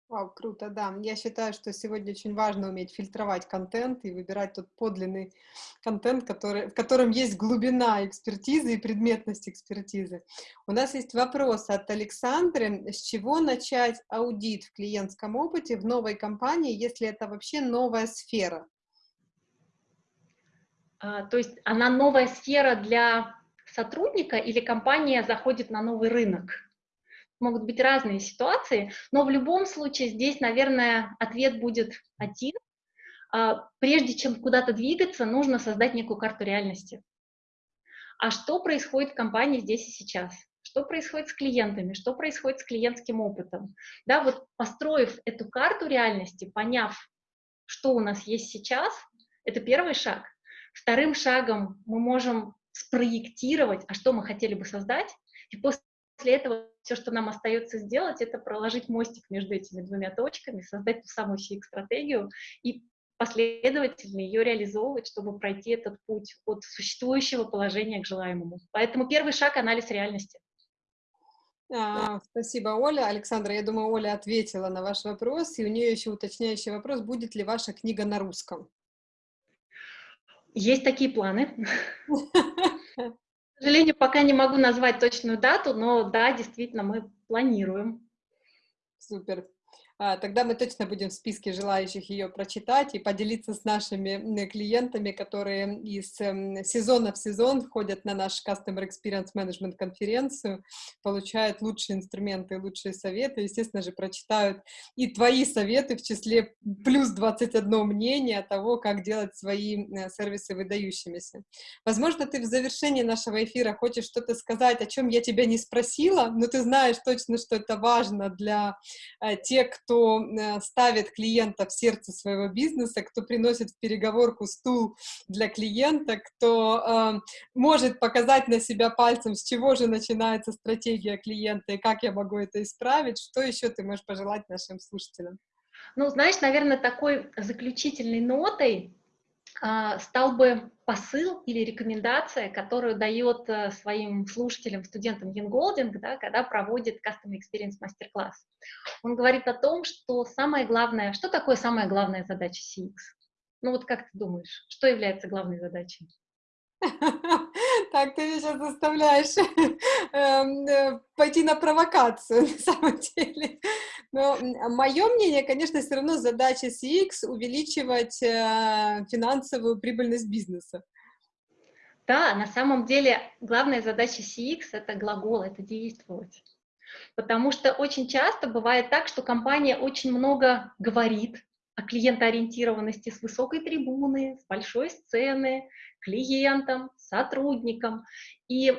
Вау, круто, да. Я считаю, что сегодня очень важно уметь фильтровать контент и выбирать тот подлинный контент, который, в котором есть глубина экспертизы и предметность экспертизы. У нас есть вопрос от Александры. С чего начать аудит в клиентском опыте в новой компании, если это вообще новая сфера? А, то есть она новая сфера для сотрудника или компания заходит на новый рынок? Могут быть разные ситуации, но в любом случае здесь, наверное, ответ будет один. А, прежде чем куда-то двигаться, нужно создать некую карту реальности. А что происходит в компании здесь и сейчас? Что происходит с клиентами? Что происходит с клиентским опытом? Да, вот построив эту карту реальности, поняв, что у нас есть сейчас, это первый шаг. Вторым шагом мы можем спроектировать, а что мы хотели бы создать, и после после этого все, что нам остается сделать, это проложить мостик между этими двумя точками, создать ту самую CX-стратегию и последовательно ее реализовывать, чтобы пройти этот путь от существующего положения к желаемому. Поэтому первый шаг — анализ реальности. А, спасибо, Оля. Александра, я думаю, Оля ответила на ваш вопрос, и у нее еще уточняющий вопрос, будет ли ваша книга на русском? Есть такие планы. *laughs* К сожалению, пока не могу назвать точную дату, но да, действительно, мы планируем. Супер. А, тогда мы точно будем в списке желающих ее прочитать и поделиться с нашими клиентами, которые из эм, сезона в сезон ходят на наш Customer Experience Management конференцию, получают лучшие инструменты, лучшие советы, естественно же, прочитают и твои советы в числе плюс 21 мнение того, как делать свои э, сервисы выдающимися. Возможно, ты в завершении нашего эфира хочешь что-то сказать, о чем я тебя не спросила, но ты знаешь точно, что это важно для э, тех, кто э, ставит клиента в сердце своего бизнеса, кто приносит в переговорку стул для клиента, кто э, может показать на себя пальцем, с чего же начинается стратегия клиента и как я могу это исправить. Что еще ты можешь пожелать нашим слушателям? Ну, знаешь, наверное, такой заключительной нотой стал бы посыл или рекомендация, которую дает э, своим слушателям, студентам Golding, да, когда проводит Custom Experience мастер-класс. Он говорит о том, что самое главное, что такое самая главная задача CX? Ну вот как ты думаешь, что является главной задачей? *laughs* Так, ты меня сейчас заставляешь *laughs* эм, э, пойти на провокацию, *laughs* на самом деле. Но мое мнение, конечно, все равно задача CX увеличивать э, финансовую прибыльность бизнеса. Да, на самом деле главная задача CX — это глагол, это действовать. Потому что очень часто бывает так, что компания очень много говорит о клиентоориентированности с высокой трибуны, с большой сцены, клиентам, сотрудникам. И,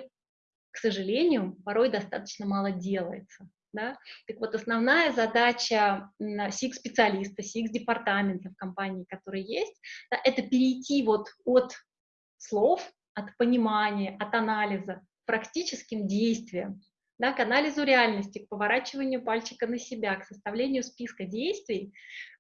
к сожалению, порой достаточно мало делается. Да? Так вот, основная задача SIG-специалиста, SIG-департамента в компании, который есть, да, это перейти вот от слов, от понимания, от анализа к практическим действиям, да, к анализу реальности, к поворачиванию пальчика на себя, к составлению списка действий,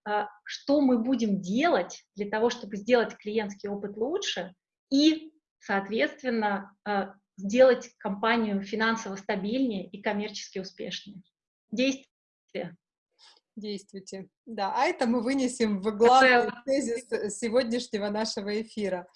а, что мы будем делать для того, чтобы сделать клиентский опыт лучше и, соответственно, а, сделать компанию финансово стабильнее и коммерчески успешнее. Действие. Действуйте. Да, а это мы вынесем в главный тезис сегодняшнего нашего эфира.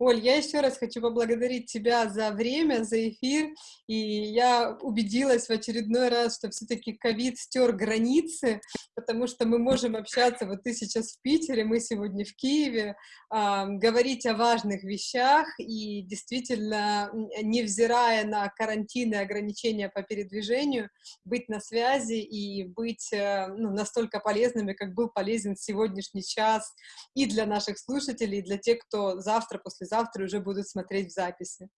Оль, я еще раз хочу поблагодарить тебя за время, за эфир, и я убедилась в очередной раз, что все-таки ковид стер границы, потому что мы можем общаться, вот ты сейчас в Питере, мы сегодня в Киеве, э, говорить о важных вещах, и действительно, невзирая на карантин и ограничения по передвижению, быть на связи и быть э, ну, настолько полезными, как был полезен сегодняшний час и для наших слушателей, и для тех, кто завтра, после послезавтра уже будут смотреть в записи.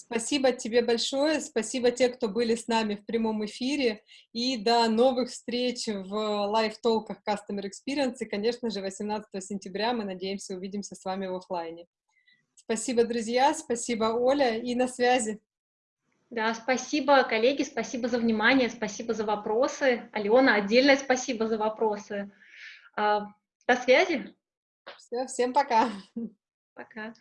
Спасибо тебе большое, спасибо тем, кто были с нами в прямом эфире, и до новых встреч в лайв-толках Customer Experience, и, конечно же, 18 сентября мы надеемся увидимся с вами в офлайне. Спасибо, друзья, спасибо, Оля, и на связи. Да, спасибо, коллеги, спасибо за внимание, спасибо за вопросы. Алена, отдельное спасибо за вопросы. А, до связи. Все, всем пока. Пока.